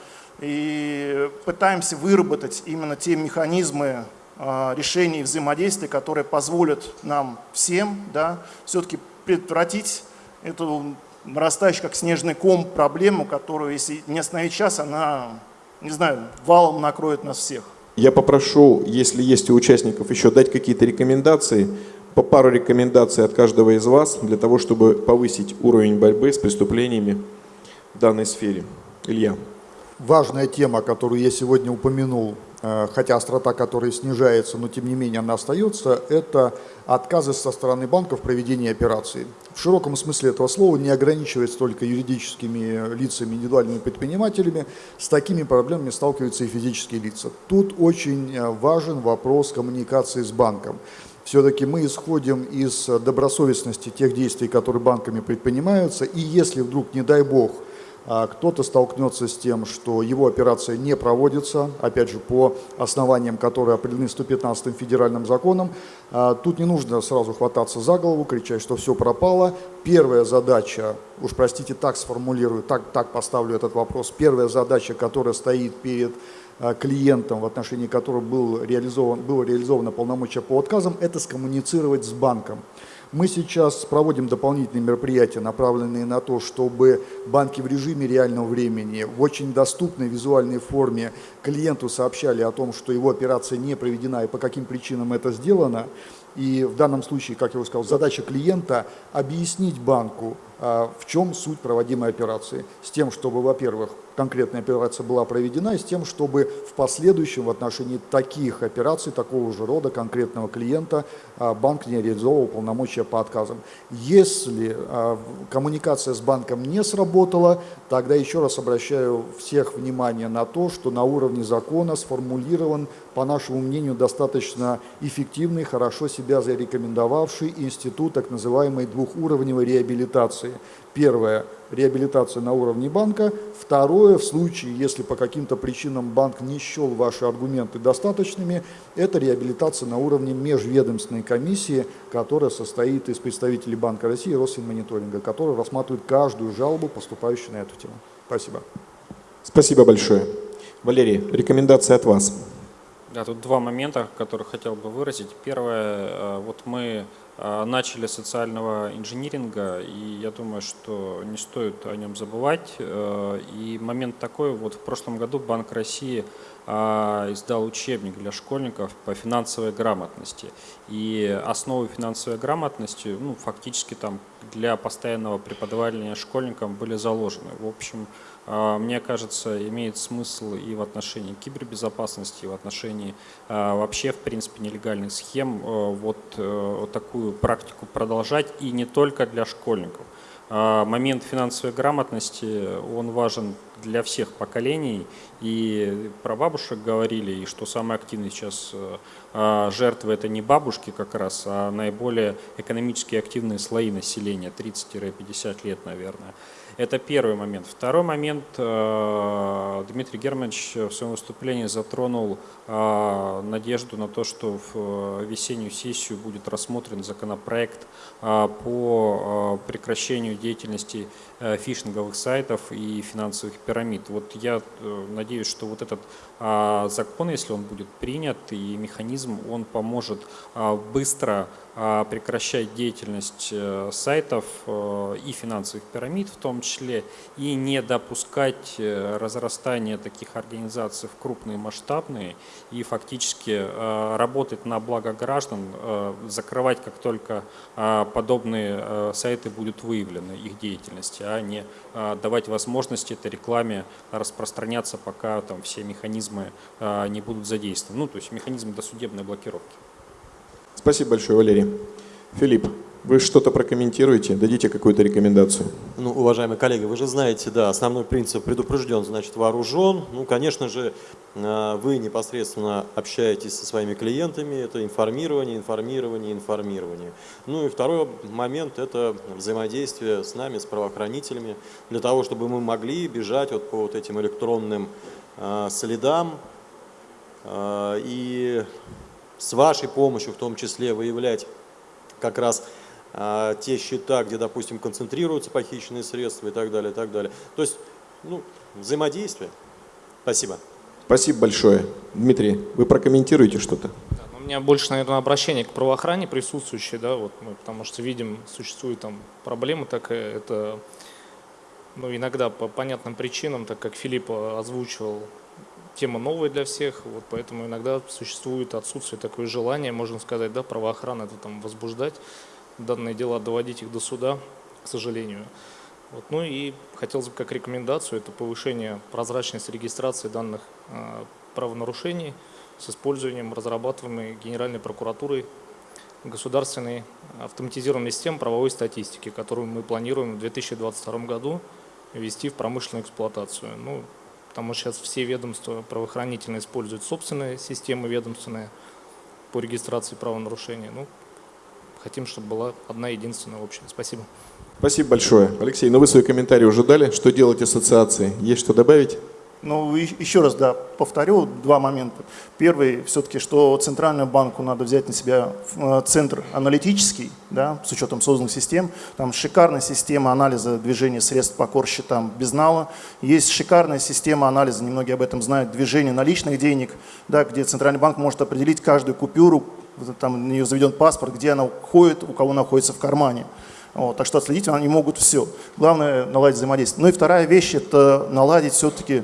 и пытаемся выработать именно те механизмы а, решений взаимодействия, которые позволят нам всем да, все-таки предотвратить эту нарастающую, как снежный ком, проблему, которую, если не остановить сейчас, она не знаю, валом накроет нас всех. Я попрошу, если есть у участников еще дать какие-то рекомендации, по пару рекомендаций от каждого из вас, для того, чтобы повысить уровень борьбы с преступлениями в данной сфере. Илья. Важная тема, которую я сегодня упомянул, Э, хотя острота которой снижается, но тем не менее она остается, это отказы со стороны банков в проведении операций. В широком смысле этого слова не ограничивается только юридическими лицами, индивидуальными предпринимателями, с такими проблемами сталкиваются и физические лица. Тут очень э, важен вопрос коммуникации с банком. Все-таки мы исходим из добросовестности тех действий, которые банками предпринимаются, и если вдруг, не дай бог, кто-то столкнется с тем, что его операция не проводится, опять же, по основаниям, которые определены 115 федеральным законом. А тут не нужно сразу хвататься за голову, кричать, что все пропало. Первая задача, уж простите, так сформулирую, так, так поставлю этот вопрос, первая задача, которая стоит перед а, клиентом, в отношении которого был реализован, было реализовано полномочия по отказам, это скоммуницировать с банком. Мы сейчас проводим дополнительные мероприятия, направленные на то, чтобы банки в режиме реального времени, в очень доступной визуальной форме клиенту сообщали о том, что его операция не проведена и по каким причинам это сделано. И в данном случае, как я уже сказал, задача клиента объяснить банку, а, в чем суть проводимой операции, с тем, чтобы, во-первых, конкретная операция была проведена, и с тем, чтобы в последующем в отношении таких операций, такого же рода конкретного клиента, а, банк не реализовывал полномочия по отказам. Если а, коммуникация с банком не сработала, тогда еще раз обращаю всех внимание на то, что на уровне закона сформулирован, по нашему мнению, достаточно эффективный, хорошо себя зарекомендовавший институт так называемой двухуровневой реабилитации. Первое – реабилитация на уровне банка. Второе – в случае, если по каким-то причинам банк не счел ваши аргументы достаточными, это реабилитация на уровне межведомственной комиссии, которая состоит из представителей Банка России и Росфинмониторинга, которая рассматривает каждую жалобу, поступающую на эту тему. Спасибо. Спасибо большое. Валерий, рекомендации от вас. Да, тут два момента, которые хотел бы выразить. Первое, э, вот мы начали социального инжиниринга, и я думаю, что не стоит о нем забывать. Э, и момент такой, вот в прошлом году Банк России издал учебник для школьников по финансовой грамотности. И основы финансовой грамотности, ну, фактически там для постоянного преподавания школьникам были заложены. В общем, а, мне кажется, имеет смысл и в отношении кибербезопасности, и в отношении а, вообще, в принципе, нелегальных схем а, э, вот такую практику продолжать, и не только для школьников. Момент финансовой грамотности, он важен для всех поколений, и про бабушек говорили, и что самые активные сейчас жертвы это не бабушки как раз, а наиболее экономически активные слои населения, 30-50 лет, наверное. Это первый момент. Второй момент, э, Дмитрий Германович в своем выступлении затронул э, надежду на то, что в э, весеннюю сессию будет рассмотрен законопроект по прекращению деятельности фишинговых сайтов и финансовых пирамид. Вот я надеюсь, что вот этот закон, если он будет принят, и механизм, он поможет быстро а, прекращать деятельность э, сайтов э, и финансовых пирамид в том числе, и не допускать э, разрастания таких организаций в крупные масштабные, и фактически работать на благо граждан, закрывать как только подобные сайты будут выявлены, их деятельности, а не давать возможность этой рекламе распространяться, пока там все механизмы не будут задействованы, ну то есть механизм досудебной блокировки. Спасибо большое, Валерий. Филипп, вы что-то прокомментируете, дадите какую-то рекомендацию? Ну, уважаемые коллеги, вы же знаете, да, основной принцип предупрежден, значит вооружен. Ну, конечно же, э, вы непосредственно общаетесь со своими клиентами, это информирование, информирование, информирование. Ну и второй момент – это взаимодействие с нами, с правоохранителями, для того, чтобы мы могли бежать вот по вот этим электронным э, следам, э, и с вашей помощью в том числе выявлять как раз те счета, где, допустим, концентрируются похищенные средства и так далее, и так далее. То есть, ну, взаимодействие. Спасибо. Спасибо большое. Дмитрий, вы прокомментируете что-то? Да, ну, у меня больше, наверное, обращение к правоохране присутствующей, да, вот мы, потому что видим, существует там проблема такая, это, ну, иногда по понятным причинам, так как Филипп озвучивал, тема новая для всех, вот поэтому иногда существует отсутствие такое желание, можно сказать, да, правоохраны это там возбуждать, данные дела доводить их до суда, к сожалению. Вот. Ну и хотелось бы как рекомендацию, это повышение прозрачности регистрации данных э, правонарушений с использованием разрабатываемой Генеральной прокуратурой государственной автоматизированной системы правовой статистики, которую мы планируем в 2022 году ввести в промышленную эксплуатацию. Ну, потому что сейчас все ведомства правоохранительные используют собственные системы ведомственные по регистрации правонарушений. Ну, хотим, чтобы была одна единственная общая. Спасибо. Спасибо большое. Алексей, ну вы свои комментарии уже дали. Что делать ассоциации? Есть что добавить? Ну, еще раз, да, повторю два момента. Первый, все-таки, что Центральному банку надо взять на себя э, центр аналитический, да, с учетом созданных систем. Там шикарная система анализа движения средств по корсчетам безнала. Есть шикарная система анализа, немногие об этом знают, движения наличных денег, да, где Центральный банк может определить каждую купюру, там на нее заведен паспорт, где она ходит, у кого находится в кармане. Вот, так что отследить они могут все. Главное наладить взаимодействие. Ну и вторая вещь – это наладить все-таки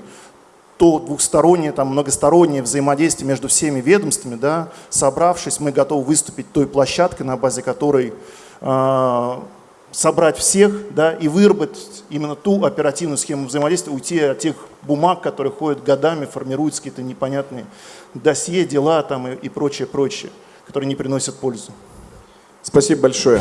то двухстороннее, там, многостороннее взаимодействие между всеми ведомствами. Да, собравшись, мы готовы выступить той площадкой, на базе которой э, собрать всех да, и выработать именно ту оперативную схему взаимодействия, уйти от тех бумаг, которые ходят годами, формируются какие-то непонятные досье, дела там, и, и прочее, прочее, которые не приносят пользу. Спасибо большое.